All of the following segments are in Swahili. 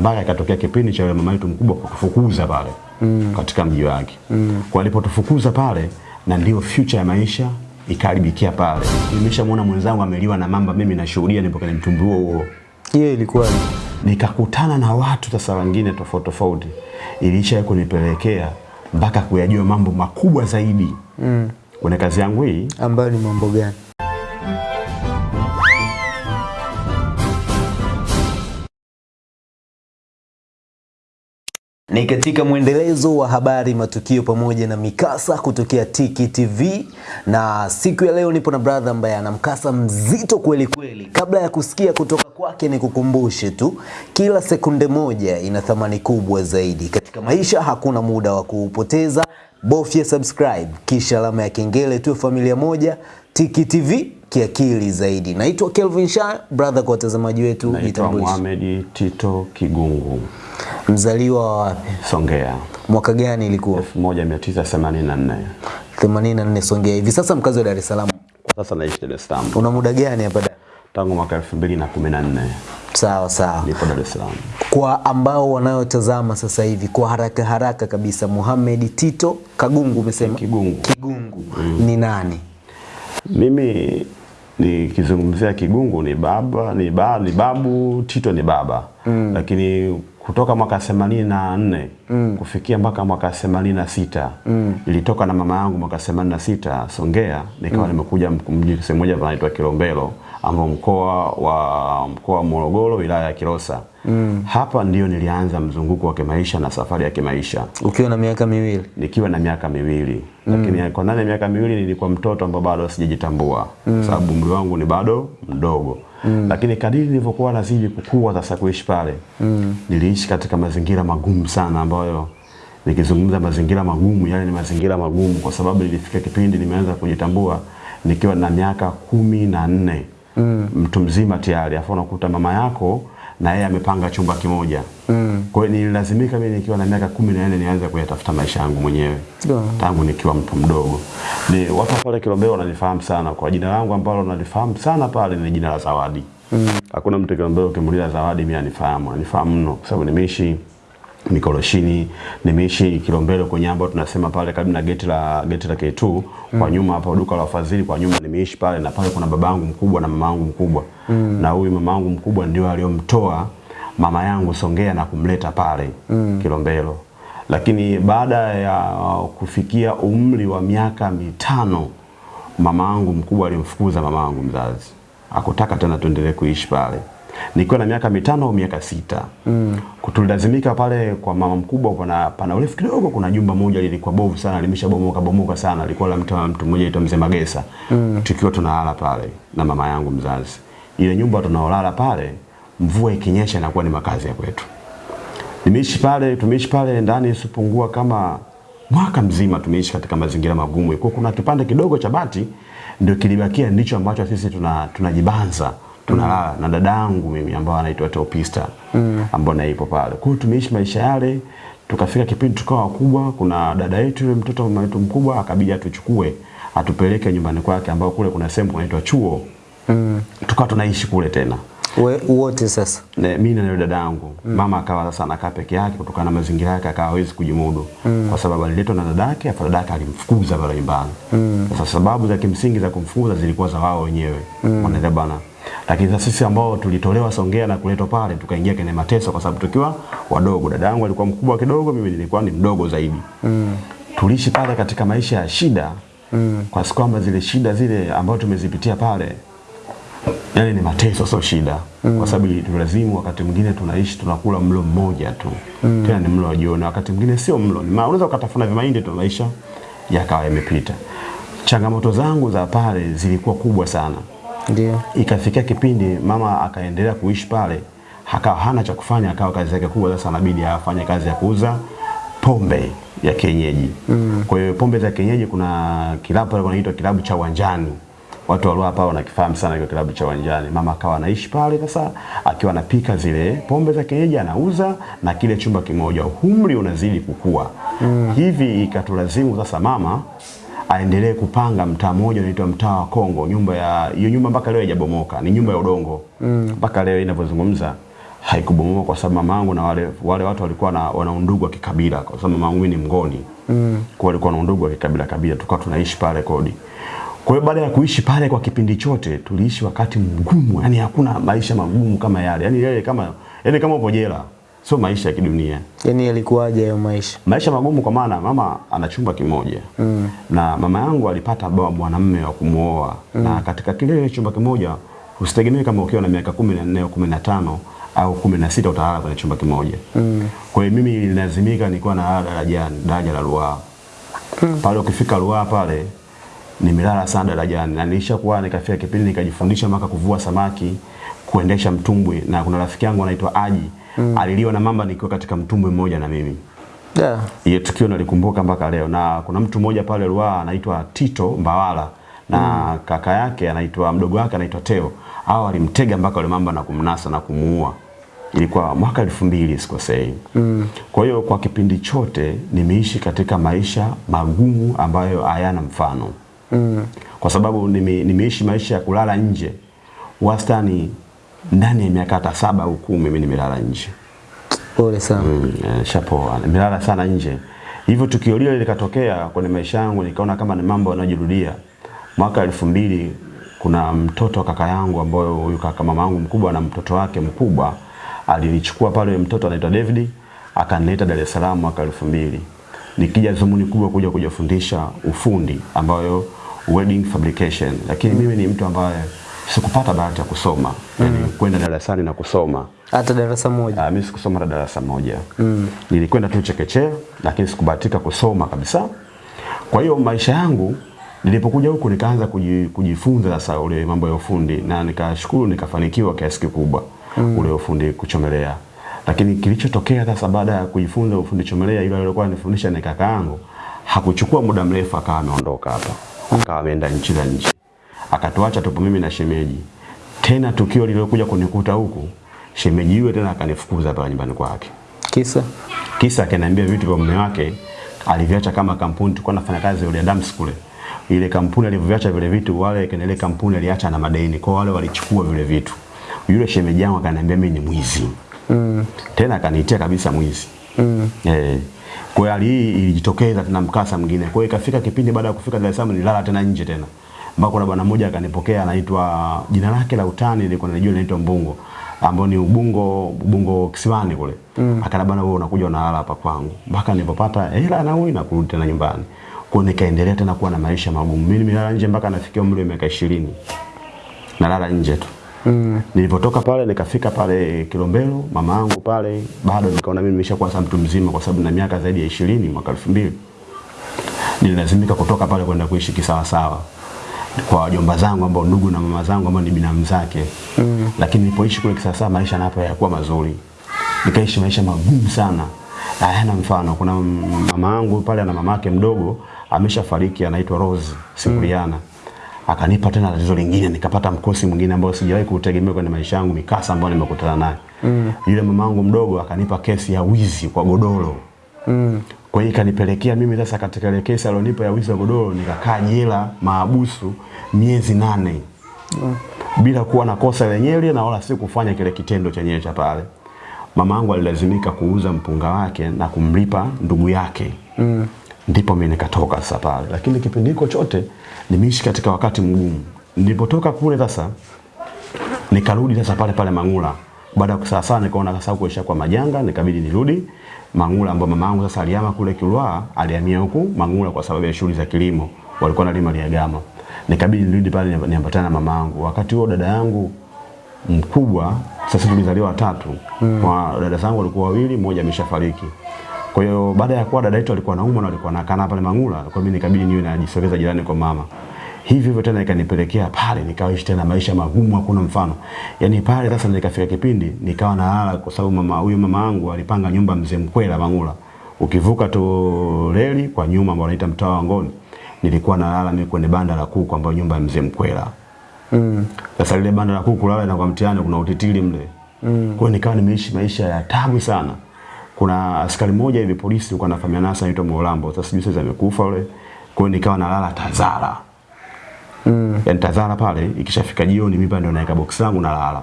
mpaka ikatokea kipindi cha mama yetu mkubwa kutufukuza pale mm. katika mji wake mm. kwa alipotufukuza pale na ndio future ya maisha ikaharibikia pale. Nimeshamwona mwenzangu ameliwa na mamba, mimi nashuhudia nipo kwenye mtumbi huo huo Hiyo ilikuwa nikakutana na watu sasa wengine tofauti tofauti, ilisha kunipelekea mpaka kuyajua mambo makubwa zaidi mm. kwenye kazi yangu hii. ambayo ni mambo gani? Ni katika mwendelezo wa habari, matukio pamoja na mikasa kutokea Tiki TV, na siku ya leo nipo na brother ambaye ana mkasa mzito kweli kweli. Kabla ya kusikia kutoka kwake, ni kukumbushe tu, kila sekunde moja ina thamani kubwa zaidi katika maisha. Hakuna muda wa kuupoteza, bofya subscribe kisha alama ya kengele, tu familia moja. Tiki TV kiakili zaidi. Naitwa Kelvin Shah, brother. Kwa watazamaji wetu, Naitwa jitambulishe. Mohamed Tito Kigungu, Mzaliwa wa wapi? Songea, Mwaka gani ilikuwa? 1984. 84 Songea. Hivi sasa mkazi wa Dar es Salaam. Kwa sasa naishi Dar es Salaam Una muda gani hapa Dar? tangu mwaka 2014 Sawa sawa. nipo Dar es Salaam. Kwa ambao wanayotazama sasa hivi kwa haraka haraka kabisa, Mohamed Tito Kagungu umesema? Kigungu. Kigungu mm. ni nani? Mimi nikizungumzia Kigungu ni baba ni, ba, ni babu, Tito ni baba mm. lakini kutoka mwaka 84 mm. kufikia mpaka mwaka 86 mm. ilitoka na mama yangu mwaka 86 Songea, nikawa mm. nimekuja mji sehemu moja panaitwa Kilombero ambao mkoa wa mkoa wa Morogoro wilaya ya Kilosa mm. hapa ndio nilianza mzunguko wa kimaisha na safari ya kimaisha Ukiwa na miaka miwili. nikiwa na miaka miwili mm. lakini kwa ndani ya miaka miwili nilikuwa mtoto ambao bado sijajitambua mm. sababu umri wangu ni bado mdogo mm. lakini kadiri nilivyokuwa nazidi kukua sasa kuishi pale mm. niliishi katika mazingira magumu sana ambayo nikizungumza mazingira magumu yani ni mazingira magumu kwa sababu nilifika kipindi nimeanza kujitambua nikiwa na miaka kumi na nne mm. mtu mzima tayari afu unakuta mama yako na yeye amepanga chumba kimoja mm. kwa hiyo nililazimika mimi nikiwa na miaka kumi na nne nianze kuyatafuta maisha yangu mwenyewe Yeah. tangu nikiwa mtu mdogo. Ni watu wa pale Kilombero wananifahamu sana kwa jina langu ambalo nalifahamu sana pale ni jina la Zawadi. Mm. Hakuna mtu Kilombero ukimuuliza Zawadi mimi anifahamu, anifahamu mno kwa sababu nimeishi Mikoroshini, nimeishi Kilombero kwenye ambao tunasema pale karibu na geti la geti la K2 mm. kwa nyuma hapo duka la wafadhili kwa nyuma nimeishi pale na pale kuna babangu mkubwa na mamangu mkubwa. mm. Na huyu mamangu mkubwa ndio aliyomtoa mama yangu Songea na kumleta pale mm. Kilombero lakini baada ya kufikia umri wa miaka mitano mama yangu mkubwa alimfukuza mama yangu mzazi, akutaka tena tuendelee kuishi pale. Nikiwa na miaka mitano au miaka sita mm. tulilazimika pale kwa mama mkubwa, pana, pana urefu kidogo, kuna jumba moja lilikuwa bovu sana, limeshabomoka bomoka sana, lilikuwa la mtu mtu mmoja aitwa Mzee Magesa mm. tukiwa tunalala pale na mama yangu mzazi. Ile nyumba tunaolala pale, mvua ikinyesha inakuwa ni makazi ya kwetu. Nimeishi pale, tumeishi pale ndani isipungua kama mwaka mzima tumeishi katika mazingira magumu. Kwa kuna kipande kidogo cha bati ndio kilibakia ndicho ambacho sisi tuna tunajibanza tunalala na dadangu mimi ambao anaitwa Topista mm. ambao naipo pale. Kwa hiyo tumeishi maisha yale tukafika kipindi tukawa wakubwa, kuna dada yetu yule mtoto mama yetu mkubwa akabidi atuchukue atupeleke nyumbani kwake ambao kule kuna sehemu kunaitwa chuo. Mm. Tukawa tunaishi kule tena. We, wote sasa. Ne, mimi na yule dada yangu mm. mama akawa sasa anakaa peke yake kutokana na mazingira yake akawa hawezi kujimudu mm. kwa sababu aliletwa na dada yake afa dada yake alimfukuza pale nyumbani mm. sasa sababu za kimsingi za kumfukuza zilikuwa za wao wenyewe mm. wanaelewa bana lakini sasa sisi ambao tulitolewa Songea na kuletwa pale tukaingia kwenye mateso kwa sababu tukiwa wadogo dada yangu alikuwa mkubwa kidogo mimi nilikuwa ni mdogo zaidi mm. tuliishi pale katika maisha ya shida mm. kwa sababu kwamba zile shida zile ambazo tumezipitia pale yani ni mateso sio shida mm. kwa sababu tulazimu wakati mwingine tunaishi tunakula mlo mmoja tu mm. tena ni mlo wa jioni wakati mwingine sio mlo ni unaweza ukatafuna vimaindi tu maisha yakawa yamepita changamoto zangu za pale zilikuwa kubwa sana Ndio. ikafikia kipindi mama akaendelea kuishi pale akawa hana cha kufanya akawa kazi yake kubwa sasa anabidi afanye kazi ya kuuza pombe ya kienyeji mm. kwa hiyo pombe za kienyeji kuna kilabu pale kunaitwa kilabu cha uwanjani watu walio hapa wanakifahamu sana hiyo kilabu cha uwanjani mama akawa anaishi pale sasa akiwa anapika zile pombe za kienyeji anauza na kile chumba kimoja umri unazidi kukua mm. hivi ikatulazimu sasa mama aendelee kupanga mtaa mmoja unaitwa mtaa wa Kongo. Nyumba ya hiyo nyumba mpaka leo haijabomoka, ni nyumba ya udongo mpaka mm. leo inavyozungumza haikubomoka kwa sababu mamangu na wale wale watu walikuwa na wana undugu wa kikabila kwa sababu mamangu ni mgoni Mm. Kwa walikuwa na undugu wa kikabila kabila tukawa tunaishi pale kodi. Kwa hiyo baada ya kuishi pale kwa kipindi chote tuliishi wakati mgumu, yani hakuna maisha magumu kama yale. Yani yale kama yani kama upo jela. Sio maisha ya kidunia. Yaani yalikuwaje hayo maisha? Maisha magumu kwa maana mama ana chumba kimoja mm. na mama yangu alipata baba mwanamume wa kumuoa mm. na katika kile chumba kimoja usitegemee kama ukiwa na miaka kumi na nne au kumi na tano au kumi na sita utalala kwenye chumba kimoja mm. kwa hiyo mimi nilazimika nilikuwa na darajani daraja la Ruaha mm. pale ukifika Ruaha pale nimelala sana darajani na nilishakuwa nikafika kipindi nikajifundisha mpaka kuvua samaki kuendesha mtumbwi na kuna rafiki yangu anaitwa Aji mm. aliliwa na mamba nikiwa katika mtumbwi mmoja na mimi yeah. hiyo tukio nalikumbuka mpaka leo, na kuna mtu mmoja pale Ruaha anaitwa Tito Mbawala na mm. kaka yake anaitwa mdogo wake anaitwa Teo. Hao walimtega mpaka yule mamba na kumnasa na kumuua. Ilikuwa mwaka elfu mbili sikosei. Mm. Kwa hiyo kwa kipindi chote nimeishi katika maisha magumu ambayo hayana mfano. Mm. Kwa sababu nime, nimeishi maisha ya kulala nje wastani ndani ya miaka hata saba au kumi mimi nimelala nje. Pole sana. Mm, eh, shapoa. Nimelala sana nje. Hivyo tukio lile likatokea kwenye maisha yangu nikaona kama ni mambo yanayojirudia. Mwaka elfu mbili kuna mtoto wa kaka yangu ambayo huyu kaka mama yangu mkubwa na mtoto wake mkubwa alinichukua pale mtoto anaitwa David akanileta Dar es Salaam mwaka elfu mbili. Nikija zumuni kubwa kuja kujifundisha ufundi ambayo wedding fabrication. Lakini mimi ni mtu ambaye sikupata bahati ya kusoma. Yaani kwenda darasani na kusoma. Hata darasa moja. Ah, mimi sikusoma hata darasa moja. Mm. Nilikwenda tu chekechea lakini sikubahatika kusoma kabisa. Kwa hiyo maisha yangu nilipokuja huku nikaanza kujifunza sasa ule mambo ya ufundi na nikashukuru nikafanikiwa kiasi kikubwa mm. ule ufundi kuchomelea. Lakini kilichotokea sasa baada ya kujifunza ufundi chomelea yule aliyekuwa anifundisha ni kaka yangu hakuchukua muda mrefu akawa ameondoka hapa. Akawa ameenda nchi za nje. Akatuacha tupo mimi na shemeji. Tena tukio lililokuja kunikuta huku shemeji yule tena akanifukuza pale nyumbani kwake. Kisa? Kisa akaniambia vitu vya mume wake aliviacha kama kampuni tulikuwa nafanya kazi ile Adams kule. Ile kampuni alivyoviacha vile vitu wale kwenye ile kampuni aliacha na madeni. Kwa wale walichukua vile vitu. Yule shemeji yangu akaniambia mimi ni mwizi. Mm. Tena akaniitia kabisa mwizi. Mm. Eh. Kwa hiyo hali hii ilijitokeza tena mkasa mwingine. Kwa hiyo ikafika kipindi baada ya kufika Dar es Salaam nilala tena nje tena. Mpaka kuna bwana mmoja akanipokea anaitwa jina lake la utani nilikuwa najua anaitwa Mbungo ambao ni Ubungo Ubungo Kisiwani kule. Mm. Akana bwana wewe unakuja unalala hapa kwangu. Mpaka nilipopata hela na huyu na kurudi tena nyumbani. Kwa nikaendelea tena kuwa na maisha magumu. Mimi nimelala nje mpaka nafikia umri wa miaka 20. Nalala nje tu. Mm. Nilipotoka pale nikafika pale Kilombero, mama yangu pale bado nikaona mimi nimeshakuwa mtu mzima kwa sababu na miaka zaidi ya 20 mwaka 2000. Nililazimika kutoka pale kwenda kuishi kisawa sawa kwa wajomba zangu ambao ndugu na mama zangu ambao ni binamu zake. Mm. Lakini nilipoishi kule kisasa maisha napo hayakuwa mazuri. Nikaishi maisha magumu sana. Hayana mfano. Kuna mama yangu pale na mamake mdogo ameshafariki anaitwa Rose Sikuliana. mm. Akanipa tena tatizo lingine nikapata mkosi mwingine ambao sijawahi kutegemea kwenye maisha yangu mikasa ambayo nimekutana nayo. Mm. Yule mamangu mdogo akanipa kesi ya wizi kwa godoro. Mm. Kwa hiyo ikanipelekea mimi sasa katika ile kesi alionipa ya wizi wa godoro nikakaa jela maabusu miezi nane. Mm. Bila kuwa na kosa lenyewe na wala si kufanya kile kitendo chenyewe cha pale. Mama yangu alilazimika kuuza mpunga wake na kumlipa ndugu yake. Mm. Ndipo mimi nikatoka sasa pale. Lakini kipindi hiko chote nimeishi katika wakati mgumu. Nilipotoka kule sasa nikarudi sasa pale pale Mangula. Baada ya kusaa sana nikaona sasa huko kwa majanga, nikabidi nirudi Mangula ambao mama yangu sasa alihama kule Kilwa, alihamia huku Mangula kwa sababu ya shughuli za kilimo. Walikuwa wanalima Liagama. Nikabidi nirudi pale niambatane na mama yangu. Wakati huo dada yangu mkubwa sasa tulizaliwa watatu. Mm. Kwa dada zangu walikuwa wawili, mmoja ameshafariki. Kwa hiyo baada ya kuwa dada yetu alikuwa anaumwa na alikuwa anakaa pale Mangula, kwa mimi nikabidi niwe najisogeza jirani kwa mama. Hivi hivyo tena ikanipelekea pale nikaishi tena maisha magumu hakuna mfano. Yaani pale sasa nikafika kipindi nikawa nalala kwa sababu mama huyu mama yangu alipanga nyumba mzee Mkwela Mangula. Ukivuka tu reli kwa nyuma ambao wanaita mtaa wa Ngoni. Nilikuwa nalala mimi kwenye banda la kuku ambayo nyumba ya mzee Mkwela. Mm. Sasa lile banda la kuku lala na kwa mtiani kuna utitili mle. Mm. Kwa hiyo nikawa nimeishi maisha ya tabu sana. Kuna askari mmoja hivi polisi alikuwa anafahamiana nasa anaitwa Molambo. Sasa sijui sasa amekufa yule. Kwa hiyo nikawa nalala Tazara. Mm. yani Tazara pale ikishafika jioni mimi ndio naweka box langu na lala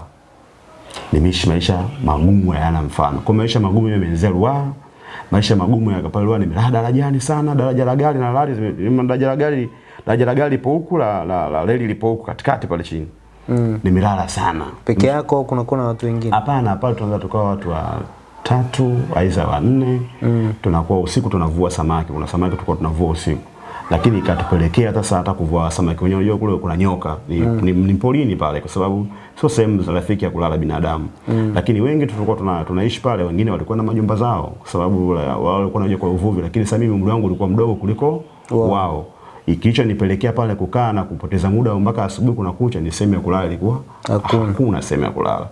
nimeishi maisha magumu hayana mfano. Kwa maisha magumu yamenianzia ruwa maisha magumu ya pale ruwa nimelala darajani sana, daraja la gari na lali zime- daraja la gari daraja la gari lipo huku la, la, la reli lipo huku katikati pale chini. Mm. Nimelala sana. Peke yako au kuna kuna watu wengine? Hapana, pale tunaweza tukawa watu wa tatu aidha wanne mm. tunakuwa usiku tunavua samaki. Kuna samaki tulikuwa tunavua usiku, lakini ikatupelekea sasa hata kuvua samaki wenyewe. Unajua kule kuna nyoka ni, mm. ni, ni porini pale, kwa sababu sio sehemu za rafiki ya kulala binadamu mm. lakini wengi tulikuwa tuna, tunaishi pale, wengine walikuwa na majumba zao, kwa sababu wao walikuwa wanajua kwa uvuvi, lakini sasa mimi umri wangu ulikuwa mdogo kuliko Wow. wao kilichonipelekea pale kukaa na kupoteza muda mpaka asubuhi kuna kucha, ni sehemu ya kulala ilikuwa Hakuna. hakuna sehemu ya kulala.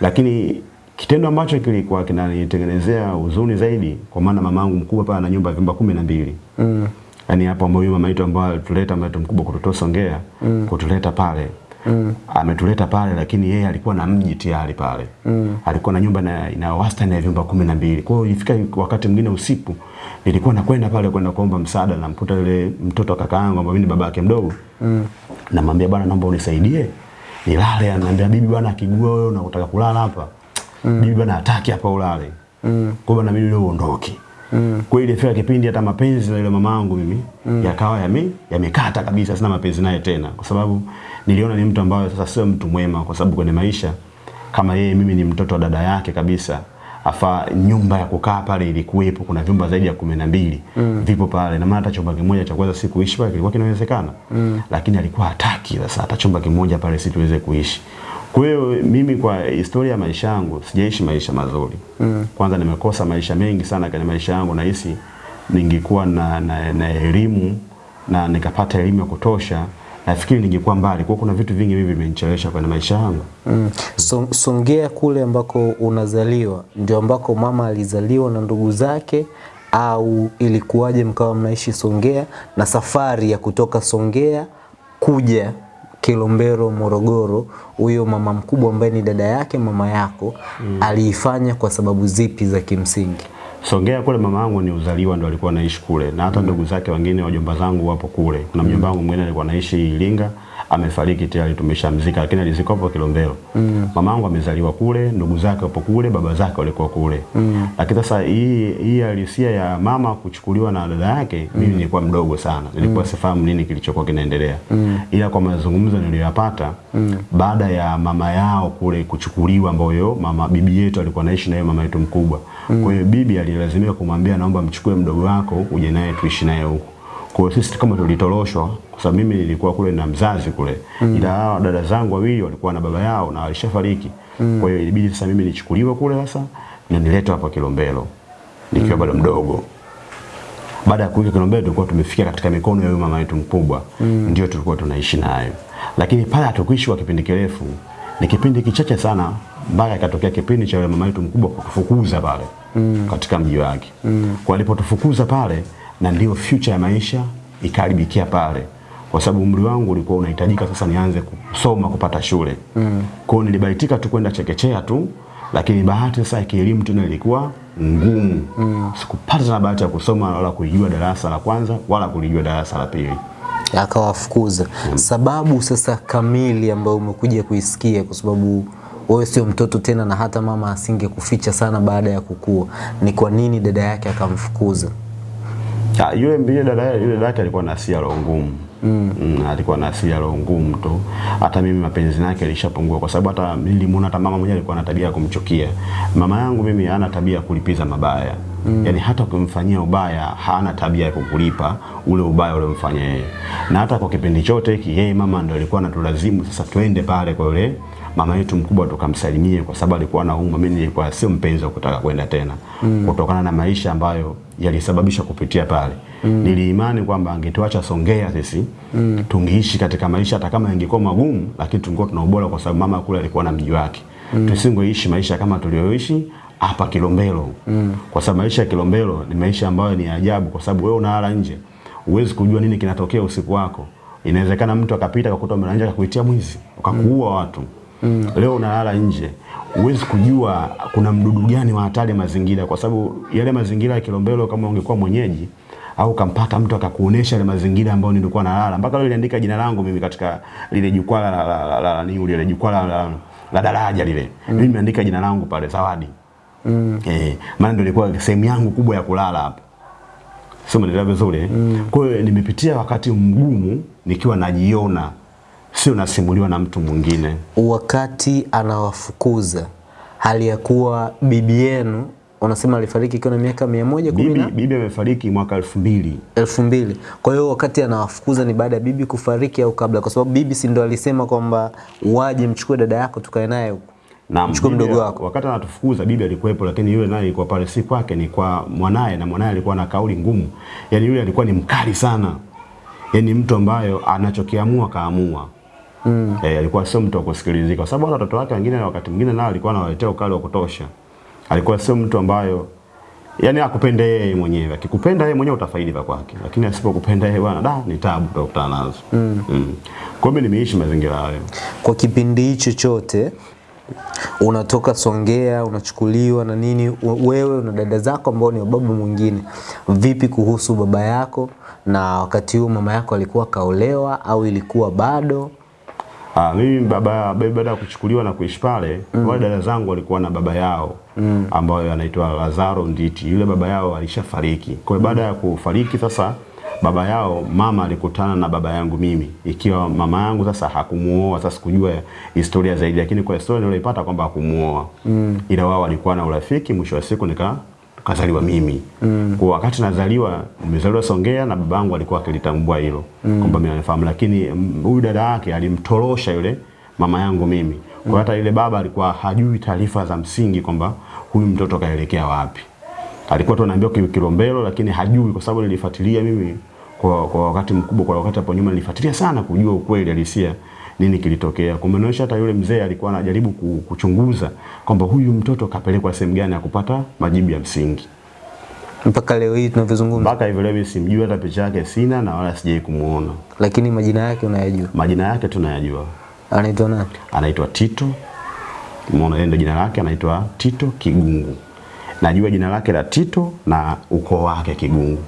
Lakini kitendo ambacho kilikuwa kinanitengenezea huzuni zaidi, kwa maana mamangu mkubwa pale ana nyumba vyumba kumi na mbili Mm. Yaani hapo ambao huyu mama yetu ambaye alituleta mama yetu mkubwa kututoa Songea mm. kutuleta pale mm. ametuleta pale, lakini yeye alikuwa na mji tayari pale mm. alikuwa na nyumba na ina wastani ya vyumba kumi na mbili. Kwa hiyo ilifika wakati mwingine usiku nilikuwa nakwenda pale kwenda kuomba msaada, namkuta yule mtoto kakaangu kaka yangu ambaye mimi ni baba yake mdogo mm. namwambia bwana, naomba unisaidie nilale. Ananiambia bibi bwana, akigua wewe unataka kulala hapa mm. bibi bwana hataki hapa ulale mm. kwa bwana na mimi leo uondoke Mm. Kwa hiyo ilifika kipindi hata mapenzi na yule mamangu mimi mm. yakawa yame yamekata kabisa, sina mapenzi naye tena, kwa sababu niliona ni mtu ambaye sasa sio mtu mwema, kwa sababu kwenye maisha kama yeye, mimi ni mtoto wa dada yake kabisa, afa nyumba ya kukaa pale ilikuwepo, kuna vyumba zaidi ya kumi na mbili mm. vipo pale, na maana hata chumba kimoja cha kuweza sikuishi pale kilikuwa kinawezekana mm. lakini alikuwa hataki sasa hata chumba kimoja pale si tuweze kuishi. Kwa hiyo mimi kwa historia ya maisha yangu sijaishi maisha mazuri. Mm. Kwanza nimekosa maisha mengi sana kwenye maisha yangu, nahisi ningekuwa na, na, na elimu na nikapata elimu ya kutosha, nafikiri ningekuwa mbali. Kwa kuna vitu vingi mimi vimenichelewesha kwenye maisha yangu. Mm. So, Songea kule ambako unazaliwa ndio ambako mama alizaliwa na ndugu zake au ilikuwaje mkawa mnaishi Songea na safari ya kutoka Songea kuja Kilombero Morogoro, huyo mama mkubwa ambaye ni dada yake mama yako mm. aliifanya kwa sababu zipi za kimsingi? Songea kule mama yangu ni uzaliwa ndo alikuwa anaishi kule na hata ndugu zake wengine wajomba zangu wapo kule. Kuna mjomba wangu mwingine alikuwa anaishi Iringa, amefariki tayari tumeshamzika, lakini alizikwa hapo Kilombero. Mm. Mamangu amezaliwa kule, ndugu zake wapo kule, baba zake walikuwa kule. Mm. Lakini sasa hii hii halisia ya mama kuchukuliwa na dada yake, mimi nilikuwa mdogo sana. Nilikuwa mm. sifahamu nini kilichokuwa kinaendelea. Mm. Ila kwa mazungumzo niliyoyapata mm. baada ya mama yao kule kuchukuliwa, ambayo mama bibi yetu alikuwa anaishi yeye mama yetu mkubwa. Mm. Kwa hiyo bibi alilazimika kumwambia naomba mchukue mdogo wako uje naye tuishi naye huko. Kwa hiyo sisi kama tulitoroshwa kwa sababu mimi nilikuwa kule na mzazi kule. Mm. Ila hao dada zangu wawili walikuwa na baba yao na walishafariki. Mm. Kwa hiyo ilibidi sasa mimi nichukuliwe kule sasa na niletwe hapa Kilombero nikiwa mm. bado mdogo. Baada ya kuja Kilombero tulikuwa tumefikia katika mikono ya huyo mama yetu mkubwa. Mm. Ndio tulikuwa tunaishi naye. Lakini pale hatukuishi kwa kipindi kirefu. Ni kipindi kichache sana mpaka ikatokea kipindi cha yule mama yetu mkubwa kutufukuza pale mm. katika mji wake. Mm. Kwa alipotufukuza pale na ndio future ya maisha ikaribikia pale. Kwa sababu umri wangu ulikuwa unahitajika sasa nianze kusoma kupata shule. Mm. Kwa hiyo nilibahatika tu kwenda chekechea tu lakini bahati sasa ya kielimu tena ilikuwa ngumu. Mm. Sikupata na bahati ya kusoma wala kulijua darasa la kwanza wala kulijua darasa la pili. akawafukuza. mm. Sababu sasa kamili ambayo umekuja kuisikia, kwa sababu wewe sio mtoto tena na hata mama asingekuficha sana baada ya kukua, ni kwa nini dada yake akamfukuza? Ah, yule mbili dada yule dada yake alikuwa na hasira roho ngumu. Mm. Mm, alikuwa na hasira roho ngumu tu. Hata mimi mapenzi yake yalishapungua kwa sababu hata nilimuona hata mama mwenyewe alikuwa na tabia ya kumchukia. Mama yangu mimi hana tabia ya kulipiza mabaya. Mm. Yaani hata ukimfanyia ubaya hana tabia ya kukulipa ule ubaya uliomfanyia yeye. Na hata kwa kipindi chote hiki yeye mama ndio alikuwa anatulazimu sasa twende pale kwa yule mama yetu mkubwa tukamsalimie kwa sababu alikuwa anaumwa. Mimi nilikuwa sio mpenzi wa kutaka kwenda tena mm. kutokana na maisha ambayo yalisababisha kupitia pale mm. niliimani kwamba angetuacha Songea sisi mm. tungeishi katika maisha hata kama yangekuwa magumu, lakini tungekuwa tuna ubora kwa sababu mama kule alikuwa na mji wake mm. tusingeishi maisha kama tulioishi hapa Kilombero mm. kwa sababu maisha ya Kilombero ni maisha ambayo ni ajabu, kwa sababu wewe unalala nje, huwezi kujua nini kinatokea usiku wako. Inawezekana mtu akapita akakuta umelala nje akakuitia mwizi ukakuua watu Mm. Leo unalala nje, uwezi kujua kuna mdudu gani wa hatari mazingira, kwa sababu yale mazingira ya Kilombero, kama ungekuwa mwenyeji au kampata mtu akakuonesha ile mazingira ambayo nilikuwa nalala, mpaka leo niliandika jina langu mimi katika lile jukwaa la la la, la, la, lile jukwaa la, la, la daraja lile. Mimi nimeandika jina langu pale Zawadi. mm. Eh, maana ndio ilikuwa sehemu yangu kubwa ya kulala hapo. Sio mnaelewa vizuri. mm. Kwa hiyo nimepitia wakati mgumu nikiwa najiona sio nasimuliwa na mtu mwingine. Wakati anawafukuza hali ya kuwa bibi yenu unasema alifariki ikiwa na miaka mia moja kumi Bibi bibi amefariki mwaka elfu mbili elfu mbili. Kwa hiyo wakati anawafukuza ni baada ya bibi kufariki au kabla? Kwa sababu bibi si ndo alisema kwamba waje mchukue dada yako tukae naye huko. na Mchukue mdogo wako. Wakati anatufukuza bibi alikuwepo, lakini yule naye ilikuwa pale si kwake, ni kwa mwanaye, na mwanaye alikuwa na kauli ngumu. Yani yule alikuwa ni mkali sana, yani mtu ambayo anachokiamua kaamua. Mm. Eh, alikuwa sio mtu wa kusikilizika, kwa sababu hata watoto wake wengine wakati mwingine nao alikuwa anawaletea ukali wa kutosha. Alikuwa sio mtu ambayo yani akupende yeye mwenyewe. Akikupenda yeye mwenyewe utafaidi vya kwake, lakini asipokupenda yeye bwana, da ni tabu utakutana nazo. Mm. Mm. Kwa hiyo mimi nimeishi mazingira hayo. Kwa kipindi hicho chote unatoka Songea unachukuliwa na nini, wewe na dada zako ambao ni babu baba mwingine, vipi kuhusu baba yako? Na wakati huo mama yako alikuwa kaolewa au ilikuwa bado? Ah, mimi baba baba baada ya kuchukuliwa na kuishi pale mm. wale dada zangu walikuwa na baba yao mm. ambayo anaitwa Lazaro Nditi. Yule baba yao alishafariki. Kwa hiyo baada ya kufariki sasa baba yao mama alikutana na baba yangu mimi, ikiwa mama yangu sasa hakumuoa. Sasa sikujua historia zaidi, lakini kwa historia niliyoipata kwamba hakumuoa mm. ila wao walikuwa na urafiki. Mwisho wa siku nika kazaliwa mimi mm. kwa wakati nazaliwa nimezaliwa Songea na babangu alikuwa akilitambua hilo mm. kwamba mimi nafahamu, lakini mm, huyu dada yake alimtorosha yule mama yangu mimi kwa hata ile baba alikuwa hajui taarifa za msingi kwamba huyu mtoto kaelekea wapi. Alikuwa tu anaambiwa ki- Kilombero, lakini hajui kwa sababu nilifuatilia mimi kwa, kwa wakati mkubwa, kwa wakati hapo nyuma nilifuatilia sana kujua ukweli halisia nini kilitokea. Kumenoesha hata yule mzee alikuwa anajaribu kuchunguza kwamba huyu mtoto kapelekwa sehemu gani ya kupata majibu ya msingi. Mpaka leo hii tunavyozungumza, Mpaka hivi leo mimi simjui hata picha yake sina na wala sijai kumuona. lakini majina yake unayajua. Majina yake tunayajua. Anaitwa nani? Anaitwa Tito. Umeona yeye jina lake anaitwa Tito Kigungu. Najua jina lake la Tito na ukoo wake Kigungu.